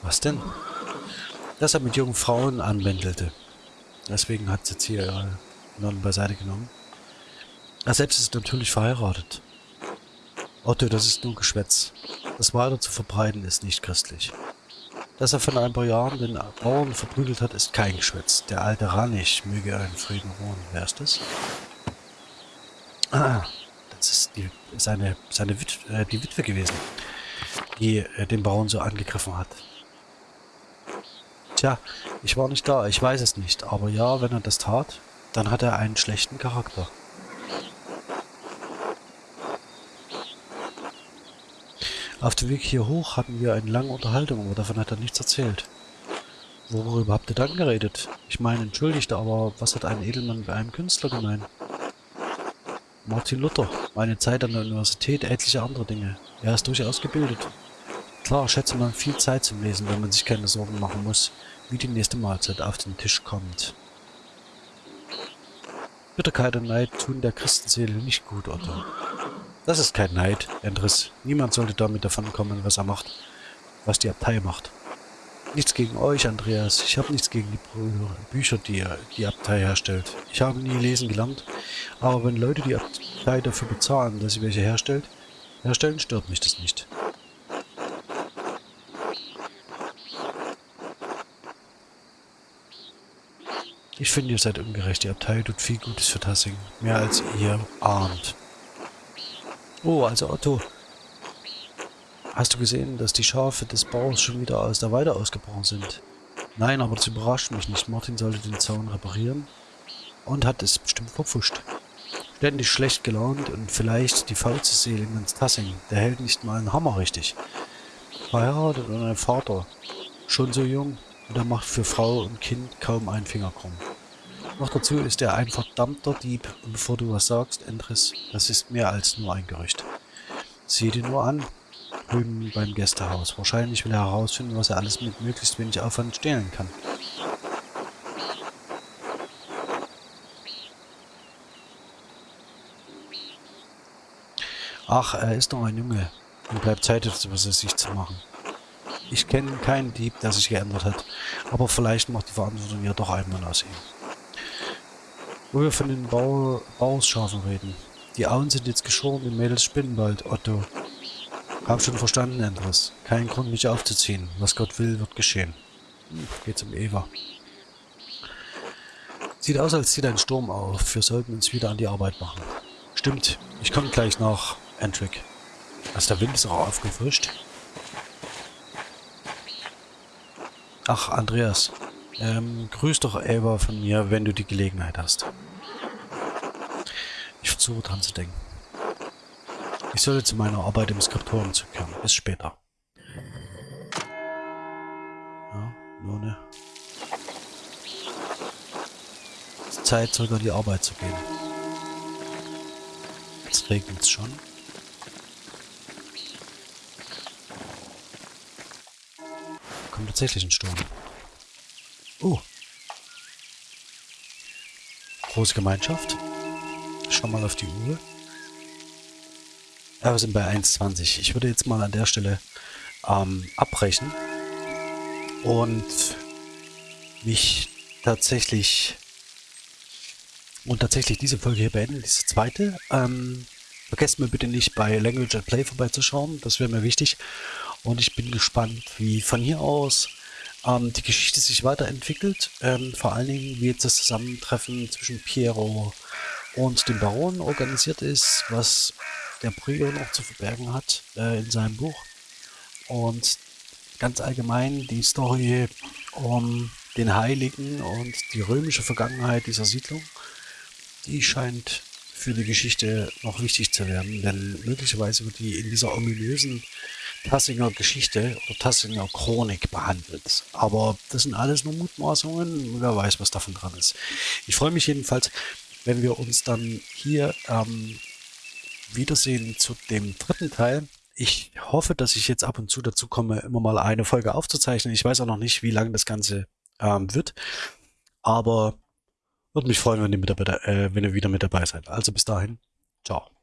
Was denn? Dass er mit jungen Frauen anwendelte. Deswegen hat sie jetzt hier ihre Nonnen beiseite genommen. Er selbst ist natürlich verheiratet. Otto, das ist nur Geschwätz. Das weiter zu verbreiten ist nicht christlich. Dass er von ein paar Jahren den Bauern verprügelt hat, ist kein Geschwätz. Der alte Ranich möge in Frieden ruhen. Wer ist das? Ah, das ist die, seine, seine Wit äh, die Witwe gewesen, die äh, den Bauern so angegriffen hat. Tja, ich war nicht da, ich weiß es nicht. Aber ja, wenn er das tat, dann hat er einen schlechten Charakter. Auf dem Weg hier hoch hatten wir eine lange Unterhaltung, aber davon hat er nichts erzählt. Worüber habt ihr dann geredet? Ich meine, entschuldigt, aber was hat ein Edelmann bei einem Künstler gemeint? Martin Luther, meine Zeit an der Universität, etliche andere Dinge. Er ist durchaus gebildet. Klar schätze man viel Zeit zum Lesen, wenn man sich keine Sorgen machen muss, wie die nächste Mahlzeit auf den Tisch kommt. Bitterkeit und Neid tun der Christenseele nicht gut, Otto. Das ist kein Neid, Endris. Niemand sollte damit davonkommen, was er macht. Was die Abtei macht. Nichts gegen euch, Andreas. Ich habe nichts gegen die Bücher, die die Abtei herstellt. Ich habe nie lesen gelernt. Aber wenn Leute die Abtei dafür bezahlen, dass sie welche herstellt, herstellen, stört mich das nicht. Ich finde, ihr seid ungerecht. Die Abtei tut viel Gutes für Tassing. Mehr als ihr ahnt. Oh, also Otto, Hast du gesehen, dass die Schafe des Bauers schon wieder aus der Weide ausgebrochen sind? Nein, aber das überrascht mich nicht. Martin sollte den Zaun reparieren und hat es bestimmt verpfuscht. Ständig schlecht gelaunt und vielleicht die faulste Seele in ganz Tassing. Der hält nicht mal einen Hammer richtig. Verheiratet und ein Vater. Schon so jung und er macht für Frau und Kind kaum einen Finger krumm. Noch dazu ist er ein verdammter Dieb und bevor du was sagst, Endres, das ist mehr als nur ein Gerücht. Sieh dir nur an, drüben beim Gästehaus. Wahrscheinlich will er herausfinden, was er alles mit möglichst wenig Aufwand stehlen kann. Ach, er ist doch ein Junge und bleibt Zeit, etwas aus sich zu machen. Ich kenne keinen Dieb, der sich geändert hat, aber vielleicht macht die Verantwortung ja doch einmal aus ihm. Wo wir von den Bau Bauerschafen reden. Die Auen sind jetzt geschoren, die Mädels spinnen bald, Otto. Hab schon verstanden, Andres. Kein Grund, mich aufzuziehen. Was Gott will, wird geschehen. Hm, geht's um Eva. Sieht aus, als zieht ein Sturm auf. Wir sollten uns wieder an die Arbeit machen. Stimmt. Ich komme gleich nach, Entrick. Also der Wind ist auch aufgefrischt. Ach, Andreas. Ähm, grüß doch Eva von mir, wenn du die Gelegenheit hast. Versuche dran zu denken. Ich sollte zu meiner Arbeit im Skriptoren zurückkehren. Bis später. Ja, nur ne. Zeit, zurück an die Arbeit zu gehen. Jetzt regnet es schon. Kommt tatsächlich ein Sturm. Oh. Große Gemeinschaft. Schau mal auf die Uhr. Ja, wir sind bei 1,20. Ich würde jetzt mal an der Stelle ähm, abbrechen und mich tatsächlich und tatsächlich diese Folge hier beenden, diese zweite. Ähm, vergesst mir bitte nicht bei Language and Play vorbeizuschauen, das wäre mir wichtig. Und ich bin gespannt, wie von hier aus ähm, die Geschichte sich weiterentwickelt. Ähm, vor allen Dingen, wie jetzt das Zusammentreffen zwischen Piero und dem Baron organisiert ist, was der Prior noch zu verbergen hat äh, in seinem Buch. Und ganz allgemein die Story um den Heiligen und die römische Vergangenheit dieser Siedlung, die scheint für die Geschichte noch wichtig zu werden, denn möglicherweise wird die in dieser ominösen Tassinger Geschichte oder Tassinger Chronik behandelt. Aber das sind alles nur Mutmaßungen, wer weiß, was davon dran ist. Ich freue mich jedenfalls, wenn wir uns dann hier ähm, Wiedersehen zu dem dritten Teil. Ich hoffe, dass ich jetzt ab und zu dazu komme, immer mal eine Folge aufzuzeichnen. Ich weiß auch noch nicht, wie lange das Ganze ähm, wird. Aber würde mich freuen, wenn ihr, mit äh, wenn ihr wieder mit dabei seid. Also bis dahin. Ciao.